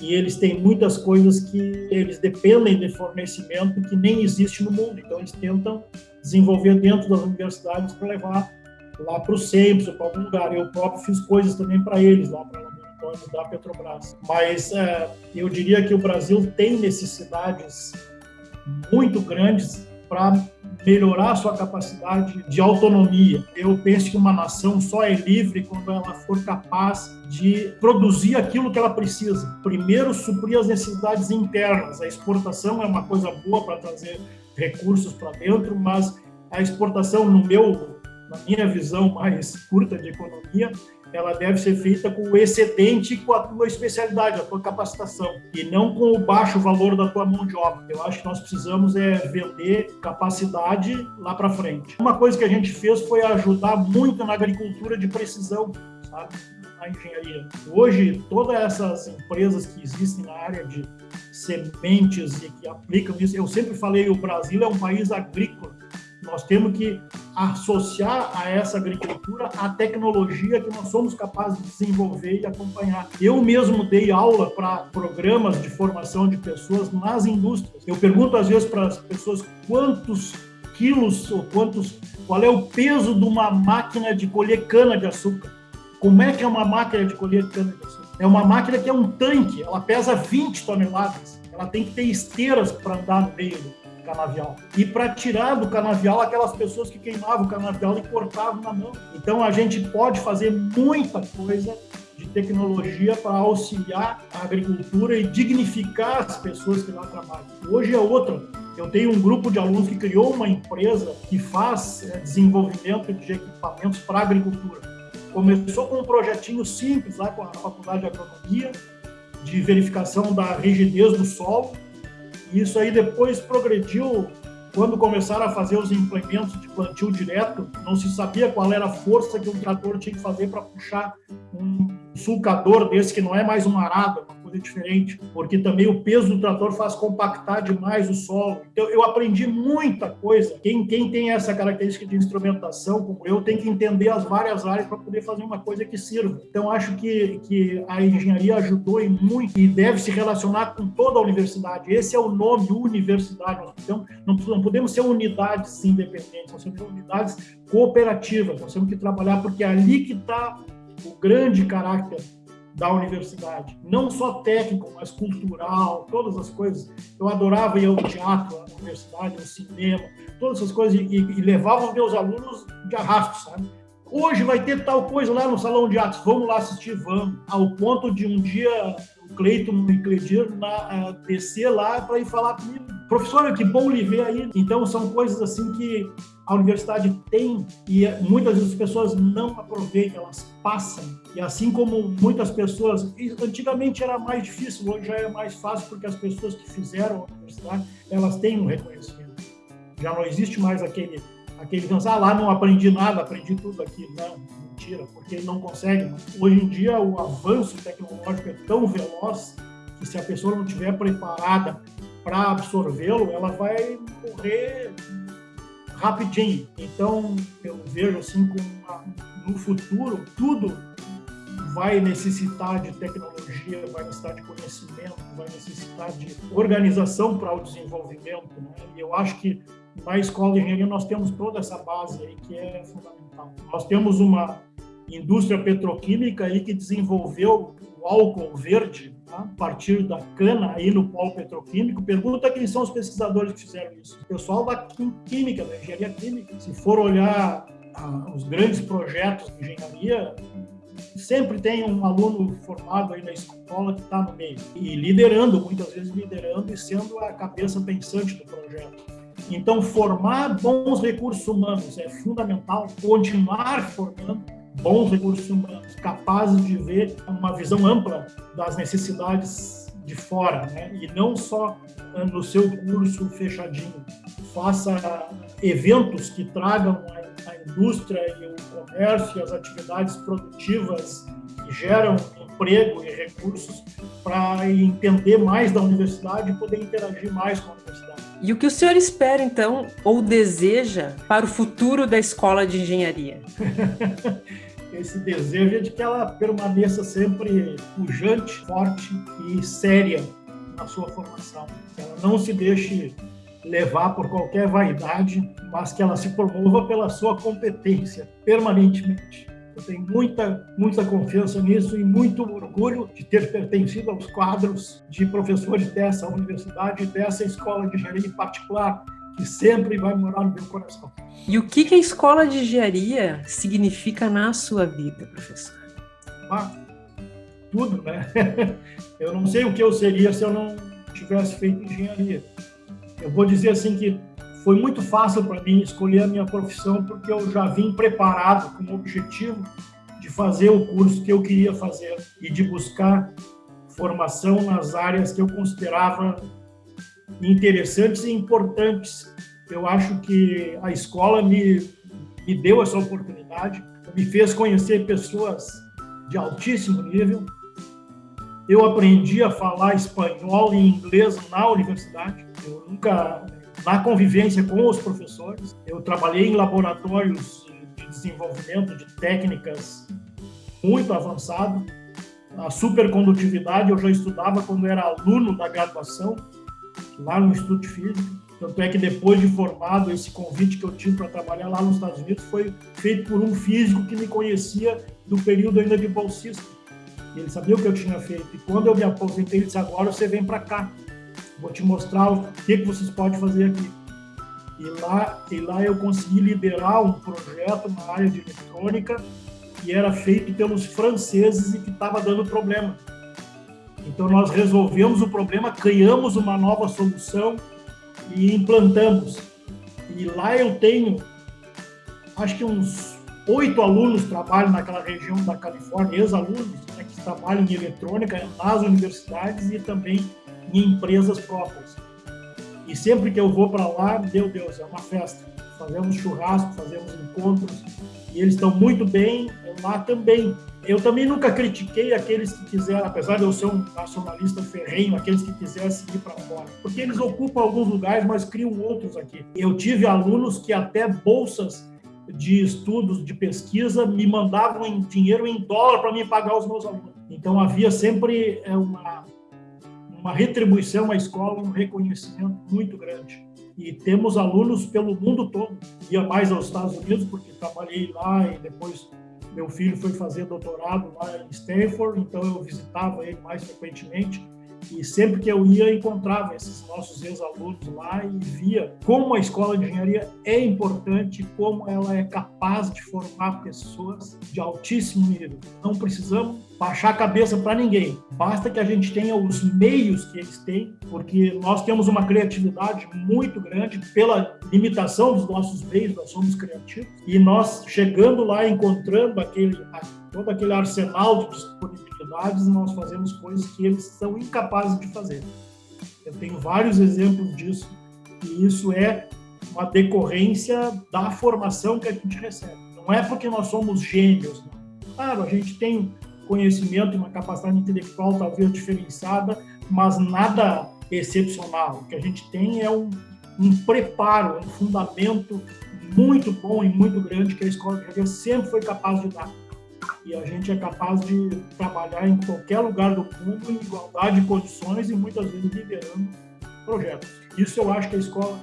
e eles têm muitas coisas que eles dependem de fornecimento que nem existe no mundo. Então, eles tentam desenvolver dentro das universidades para levar lá para o SEMPS ou para algum lugar. Eu próprio fiz coisas também para eles, lá para laboratórios da Petrobras. Mas é, eu diria que o Brasil tem necessidades muito grandes para melhorar sua capacidade de autonomia. Eu penso que uma nação só é livre quando ela for capaz de produzir aquilo que ela precisa. Primeiro, suprir as necessidades internas. A exportação é uma coisa boa para trazer recursos para dentro, mas a exportação, no meu, na minha visão mais curta de economia, ela deve ser feita com o excedente com a tua especialidade, a tua capacitação, e não com o baixo valor da tua mão de obra. Eu acho que nós precisamos é vender capacidade lá para frente. Uma coisa que a gente fez foi ajudar muito na agricultura de precisão, sabe? Na engenharia. Hoje, todas essas empresas que existem na área de sementes e que aplicam isso, eu sempre falei, o Brasil é um país agrícola nós temos que associar a essa agricultura a tecnologia que nós somos capazes de desenvolver e acompanhar. Eu mesmo dei aula para programas de formação de pessoas nas indústrias. Eu pergunto às vezes para as pessoas quantos quilos ou quantos, qual é o peso de uma máquina de colher cana de açúcar. Como é que é uma máquina de colher cana de açúcar? É uma máquina que é um tanque, ela pesa 20 toneladas. Ela tem que ter esteiras para andar no meio canavial. E para tirar do canavial aquelas pessoas que queimavam o canavial e cortavam na mão. Então a gente pode fazer muita coisa de tecnologia para auxiliar a agricultura e dignificar as pessoas que lá trabalham. Hoje é outra. Eu tenho um grupo de alunos que criou uma empresa que faz é, desenvolvimento de equipamentos para a agricultura. Começou com um projetinho simples lá com a Faculdade de Agronomia, de verificação da rigidez do solo, isso aí depois progrediu quando começaram a fazer os implementos de plantio direto, não se sabia qual era a força que um trator tinha que fazer para puxar um sulcador desse que não é mais um arado, diferente, porque também o peso do trator faz compactar demais o solo. Então eu aprendi muita coisa. Quem, quem tem essa característica de instrumentação, como eu, tem que entender as várias áreas para poder fazer uma coisa que sirva. Então acho que, que a engenharia ajudou em muito e deve se relacionar com toda a universidade. Esse é o nome, universidade. Então não, não podemos ser unidades independentes, nós temos unidades cooperativas. Nós temos que trabalhar porque é ali que está o grande caráter da universidade, não só técnico, mas cultural, todas as coisas. Eu adorava ir ao teatro, à universidade, ao cinema, todas essas coisas, e, e levava meus alunos de arrasto, sabe? Hoje vai ter tal coisa lá no salão de atos, vamos lá assistir, vamos. Ao ponto de um dia o Cleiton e Cleidir na, uh, descer lá para ir falar comigo. Professora, que bom lhe ver aí. Então, são coisas assim que a universidade tem e muitas vezes as pessoas não aproveitam, elas passam. E assim como muitas pessoas, antigamente era mais difícil, hoje já é mais fácil porque as pessoas que fizeram a universidade, elas têm um reconhecimento. Já não existe mais aquele aquele pensar, ah, lá não aprendi nada, aprendi tudo aqui. Não, mentira, porque não consegue. Hoje em dia o avanço tecnológico é tão veloz que se a pessoa não estiver preparada para absorvê-lo, ela vai morrer rapidinho. Então, eu vejo assim, com no futuro, tudo vai necessitar de tecnologia, vai necessitar de conhecimento, vai necessitar de organização para o desenvolvimento. Né? E eu acho que na escola de engenharia nós temos toda essa base aí que é fundamental. Nós temos uma indústria petroquímica aí que desenvolveu o álcool verde? A partir da cana aí no polo petroquímico. Pergunta quem são os pesquisadores que fizeram isso. O pessoal da química, da engenharia química. Se for olhar ah, os grandes projetos de engenharia, sempre tem um aluno formado aí na escola que está no meio e liderando, muitas vezes liderando e sendo a cabeça pensante do projeto. Então, formar bons recursos humanos é fundamental, continuar formando bons recursos humanos, capazes de ver uma visão ampla das necessidades de fora, né? e não só no seu curso fechadinho. Faça eventos que tragam a indústria e o comércio e as atividades produtivas que geram emprego e recursos para entender mais da universidade e poder interagir mais com a universidade. E o que o senhor espera, então, ou deseja para o futuro da escola de engenharia? <laughs> Esse desejo é de que ela permaneça sempre pujante, forte e séria na sua formação. Que ela não se deixe levar por qualquer vaidade, mas que ela se promova pela sua competência permanentemente. Eu tenho muita, muita confiança nisso e muito orgulho de ter pertencido aos quadros de professores dessa universidade, dessa escola de engenharia em particular, que sempre vai morar no meu coração. E o que, que a escola de engenharia significa na sua vida, professor? Ah, tudo, né? <laughs> Eu não sei o que eu seria se eu não tivesse feito engenharia. Eu vou dizer assim que foi muito fácil para mim escolher a minha profissão porque eu já vim preparado com o objetivo de fazer o curso que eu queria fazer e de buscar formação nas áreas que eu considerava interessantes e importantes. Eu acho que a escola me, me deu essa oportunidade, me fez conhecer pessoas de altíssimo nível. Eu aprendi a falar espanhol e inglês na universidade. Eu nunca na convivência com os professores. Eu trabalhei em laboratórios de desenvolvimento de técnicas muito avançado. A supercondutividade eu já estudava quando era aluno da graduação, lá no Instituto de Física. Tanto é que depois de formado, esse convite que eu tive para trabalhar lá nos Estados Unidos foi feito por um físico que me conhecia do período ainda de bolsista. Ele sabia o que eu tinha feito. E quando eu me aposentei, ele disse: agora você vem para cá vou te mostrar o que, que vocês podem fazer aqui. E lá, e lá eu consegui liderar um projeto na área de eletrônica que era feito pelos franceses e que estava dando problema. Então nós resolvemos o problema, criamos uma nova solução e implantamos. E lá eu tenho, acho que uns oito alunos trabalham naquela região da Califórnia, ex-alunos né, que trabalham em eletrônica nas universidades e também em empresas próprias. E sempre que eu vou para lá, meu Deus, é uma festa. Fazemos churrasco, fazemos encontros, e eles estão muito bem lá também. Eu também nunca critiquei aqueles que quiseram, apesar de eu ser um nacionalista ferrenho, aqueles que quisessem ir para fora, porque eles ocupam alguns lugares, mas criam outros aqui. Eu tive alunos que até bolsas de estudos, de pesquisa, me mandavam em dinheiro em dólar para me pagar os meus alunos. Então havia sempre é, uma uma retribuição à escola, um reconhecimento muito grande. E temos alunos pelo mundo todo. Ia mais aos Estados Unidos, porque trabalhei lá e depois meu filho foi fazer doutorado lá em Stanford, então eu visitava ele mais frequentemente. E sempre que eu ia, encontrava esses nossos ex-alunos lá e via como a escola de engenharia é importante, como ela é capaz de formar pessoas de altíssimo nível. Não precisamos baixar a cabeça para ninguém. Basta que a gente tenha os meios que eles têm, porque nós temos uma criatividade muito grande pela limitação dos nossos meios, nós somos criativos, e nós chegando lá, encontrando aquele, todo aquele arsenal de disponibilidades, nós fazemos coisas que eles são incapazes de fazer. Eu tenho vários exemplos disso, e isso é uma decorrência da formação que a gente recebe. Não é porque nós somos gênios, não. Claro, a gente tem conhecimento uma capacidade intelectual talvez diferenciada, mas nada excepcional. O que a gente tem é um, um preparo, um fundamento muito bom e muito grande que a escola de sempre foi capaz de dar. E a gente é capaz de trabalhar em qualquer lugar do mundo em igualdade de condições e muitas vezes liderando projetos. Isso eu acho que a escola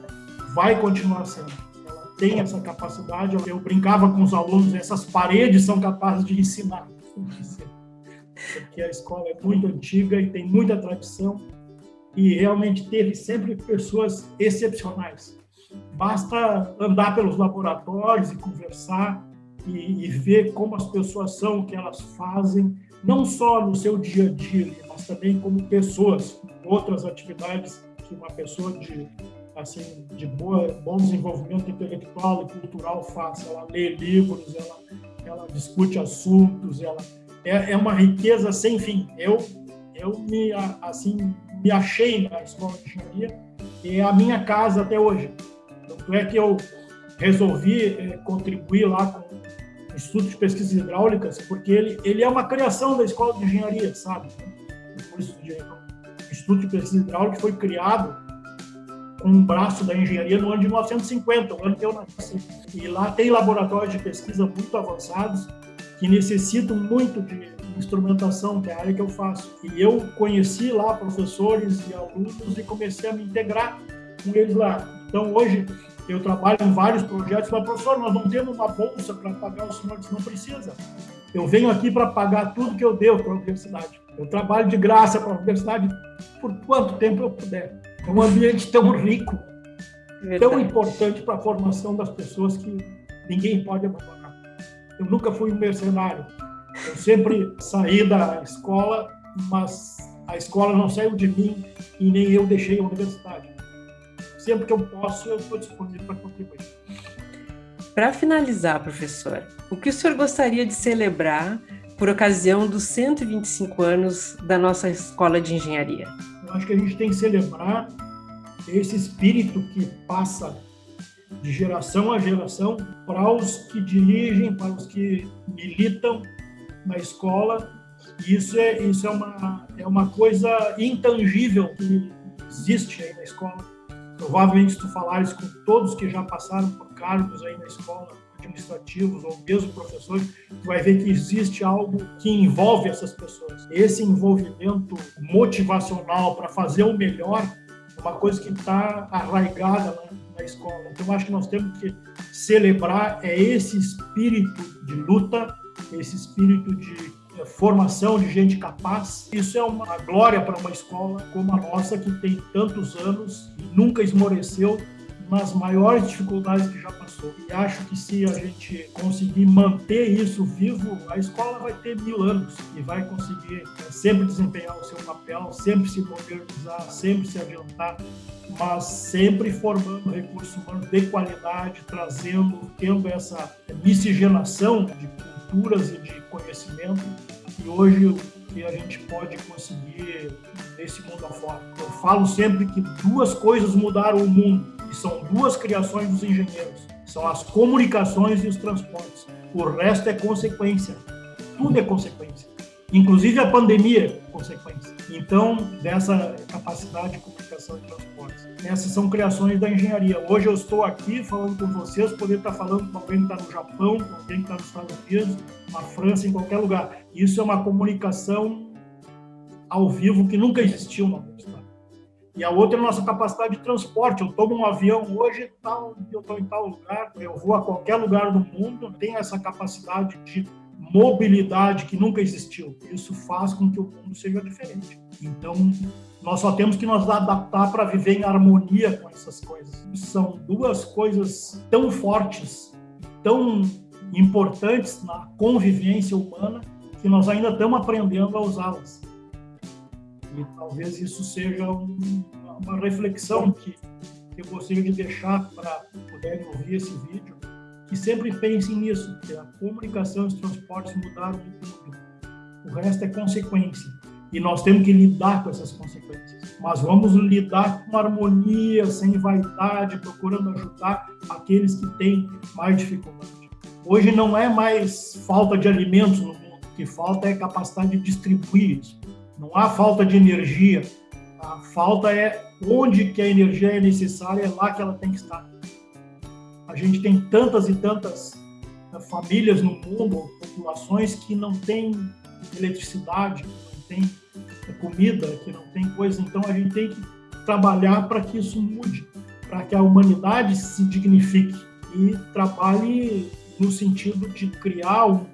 vai continuar sendo. Ela tem essa capacidade. Eu brincava com os alunos, essas paredes são capazes de ensinar porque a escola é muito antiga e tem muita tradição e realmente teve sempre pessoas excepcionais. Basta andar pelos laboratórios e conversar e, e ver como as pessoas são, o que elas fazem, não só no seu dia a dia, mas também como pessoas, outras atividades que uma pessoa de assim de boa, bom desenvolvimento intelectual e cultural faz. Ela lê livros, ela, ela discute assuntos, ela é, é uma riqueza sem fim. Eu, eu me, assim, me achei na escola de engenharia e é a minha casa até hoje. Tanto é que eu resolvi é, contribuir lá com Instituto de Pesquisas Hidráulicas, porque ele, ele é uma criação da escola de engenharia, sabe? O Instituto de Pesquisas Hidráulicas foi criado com um braço da engenharia no ano de 1950, o ano que eu nasci. E lá tem laboratórios de pesquisa muito avançados, que necessitam muito de instrumentação, que é a área que eu faço. E eu conheci lá professores e alunos e comecei a me integrar com eles lá. Então, hoje, eu trabalho em vários projetos, mas, professor, nós não temos uma bolsa para pagar os senhores, não precisa. Eu venho aqui para pagar tudo que eu devo para a universidade. Eu trabalho de graça para a universidade por quanto tempo eu puder. É um ambiente tão rico, Verdade. tão importante para a formação das pessoas que ninguém pode abandonar. Eu nunca fui um mercenário. Eu sempre saí da escola, mas a escola não saiu de mim e nem eu deixei a universidade. Sempre que eu posso, eu estou disponível para contribuir. Para finalizar, professor, o que o senhor gostaria de celebrar por ocasião dos 125 anos da nossa escola de engenharia? Eu acho que a gente tem que celebrar esse espírito que passa de geração a geração para os que dirigem, para os que militam na escola. Isso é isso é uma é uma coisa intangível que existe aí na escola. Provavelmente se tu falares com todos que já passaram por cargos aí na escola, administrativos ou mesmo professores, tu vai ver que existe algo que envolve essas pessoas. Esse envolvimento motivacional para fazer o melhor é uma coisa que está arraigada né? na escola. Então, acho que nós temos que celebrar é esse espírito de luta, esse espírito de formação de gente capaz. Isso é uma glória para uma escola como a nossa, que tem tantos anos e nunca esmoreceu nas maiores dificuldades que já passou. E acho que se a gente conseguir manter isso vivo, a escola vai ter mil anos e vai conseguir é, sempre desempenhar o seu papel, sempre se modernizar, sempre se adiantar, mas sempre formando recursos humanos de qualidade, trazendo, tendo essa miscigenação de culturas e de conhecimento. E hoje o que a gente pode conseguir nesse mundo afora. Eu falo sempre que duas coisas mudaram o mundo que são duas criações dos engenheiros, são as comunicações e os transportes. O resto é consequência. Tudo é consequência. Inclusive a pandemia é consequência. Então, dessa capacidade de comunicação e transportes. Essas são criações da engenharia. Hoje eu estou aqui falando com vocês, poder estar falando com alguém que está no Japão, com alguém que está nos Estados Unidos, na França, em qualquer lugar. Isso é uma comunicação ao vivo que nunca existiu na universidade. E a outra é a nossa capacidade de transporte. Eu tomo um avião hoje, tal, eu estou em tal lugar, eu vou a qualquer lugar do mundo, tem essa capacidade de mobilidade que nunca existiu. Isso faz com que o mundo seja diferente. Então, Nós só temos que nos adaptar para viver em harmonia com essas coisas. São duas coisas tão fortes, tão importantes na convivência humana, que nós ainda estamos aprendendo a usá-las. E talvez isso seja um, uma reflexão que eu gostaria de deixar para puderem ouvir esse vídeo, que sempre pensem nisso, que a comunicação e os transportes mudaram de tudo. O resto é consequência. E nós temos que lidar com essas consequências. Mas vamos lidar com harmonia, sem vaidade, procurando ajudar aqueles que têm mais dificuldade. Hoje não é mais falta de alimentos no mundo, o que falta é capacidade de distribuir isso. Não há falta de energia, a falta é onde que a energia é necessária, é lá que ela tem que estar. A gente tem tantas e tantas eh, famílias no mundo, populações que não têm eletricidade, que não têm eh, comida, que não tem coisa. Então a gente tem que trabalhar para que isso mude, para que a humanidade se dignifique e trabalhe no sentido de criar um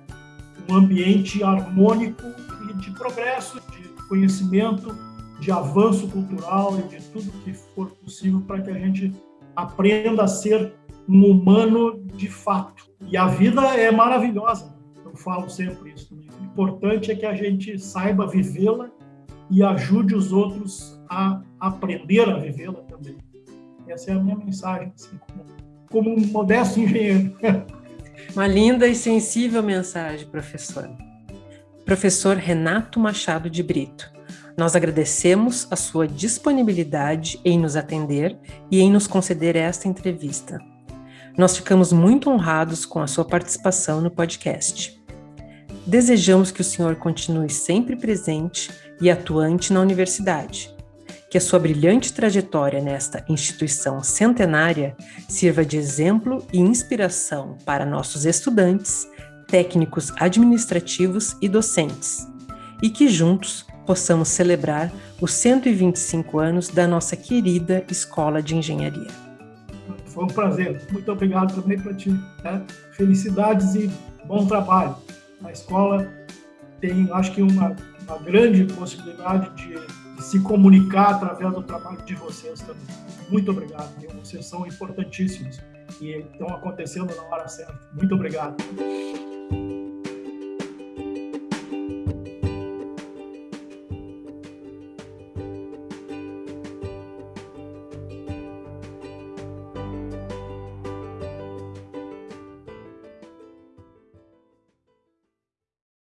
ambiente harmônico e de progresso, de conhecimento, de avanço cultural e de tudo que for possível para que a gente aprenda a ser um humano de fato. E a vida é maravilhosa, eu falo sempre isso. Né? O importante é que a gente saiba vivê-la e ajude os outros a aprender a vivê-la também. Essa é a minha mensagem, assim, como, como um modesto engenheiro. <laughs> Uma linda e sensível mensagem, professor. Professor Renato Machado de Brito, nós agradecemos a sua disponibilidade em nos atender e em nos conceder esta entrevista. Nós ficamos muito honrados com a sua participação no podcast. Desejamos que o senhor continue sempre presente e atuante na universidade, que a sua brilhante trajetória nesta instituição centenária sirva de exemplo e inspiração para nossos estudantes, técnicos administrativos e docentes, e que juntos possamos celebrar os 125 anos da nossa querida Escola de Engenharia. Foi um prazer. Muito obrigado também para ti. Né? Felicidades e bom trabalho. A escola tem, acho que, uma, uma grande possibilidade de se comunicar através do trabalho de vocês também. Muito obrigado. Vocês são importantíssimos e estão acontecendo na hora certa. Muito obrigado.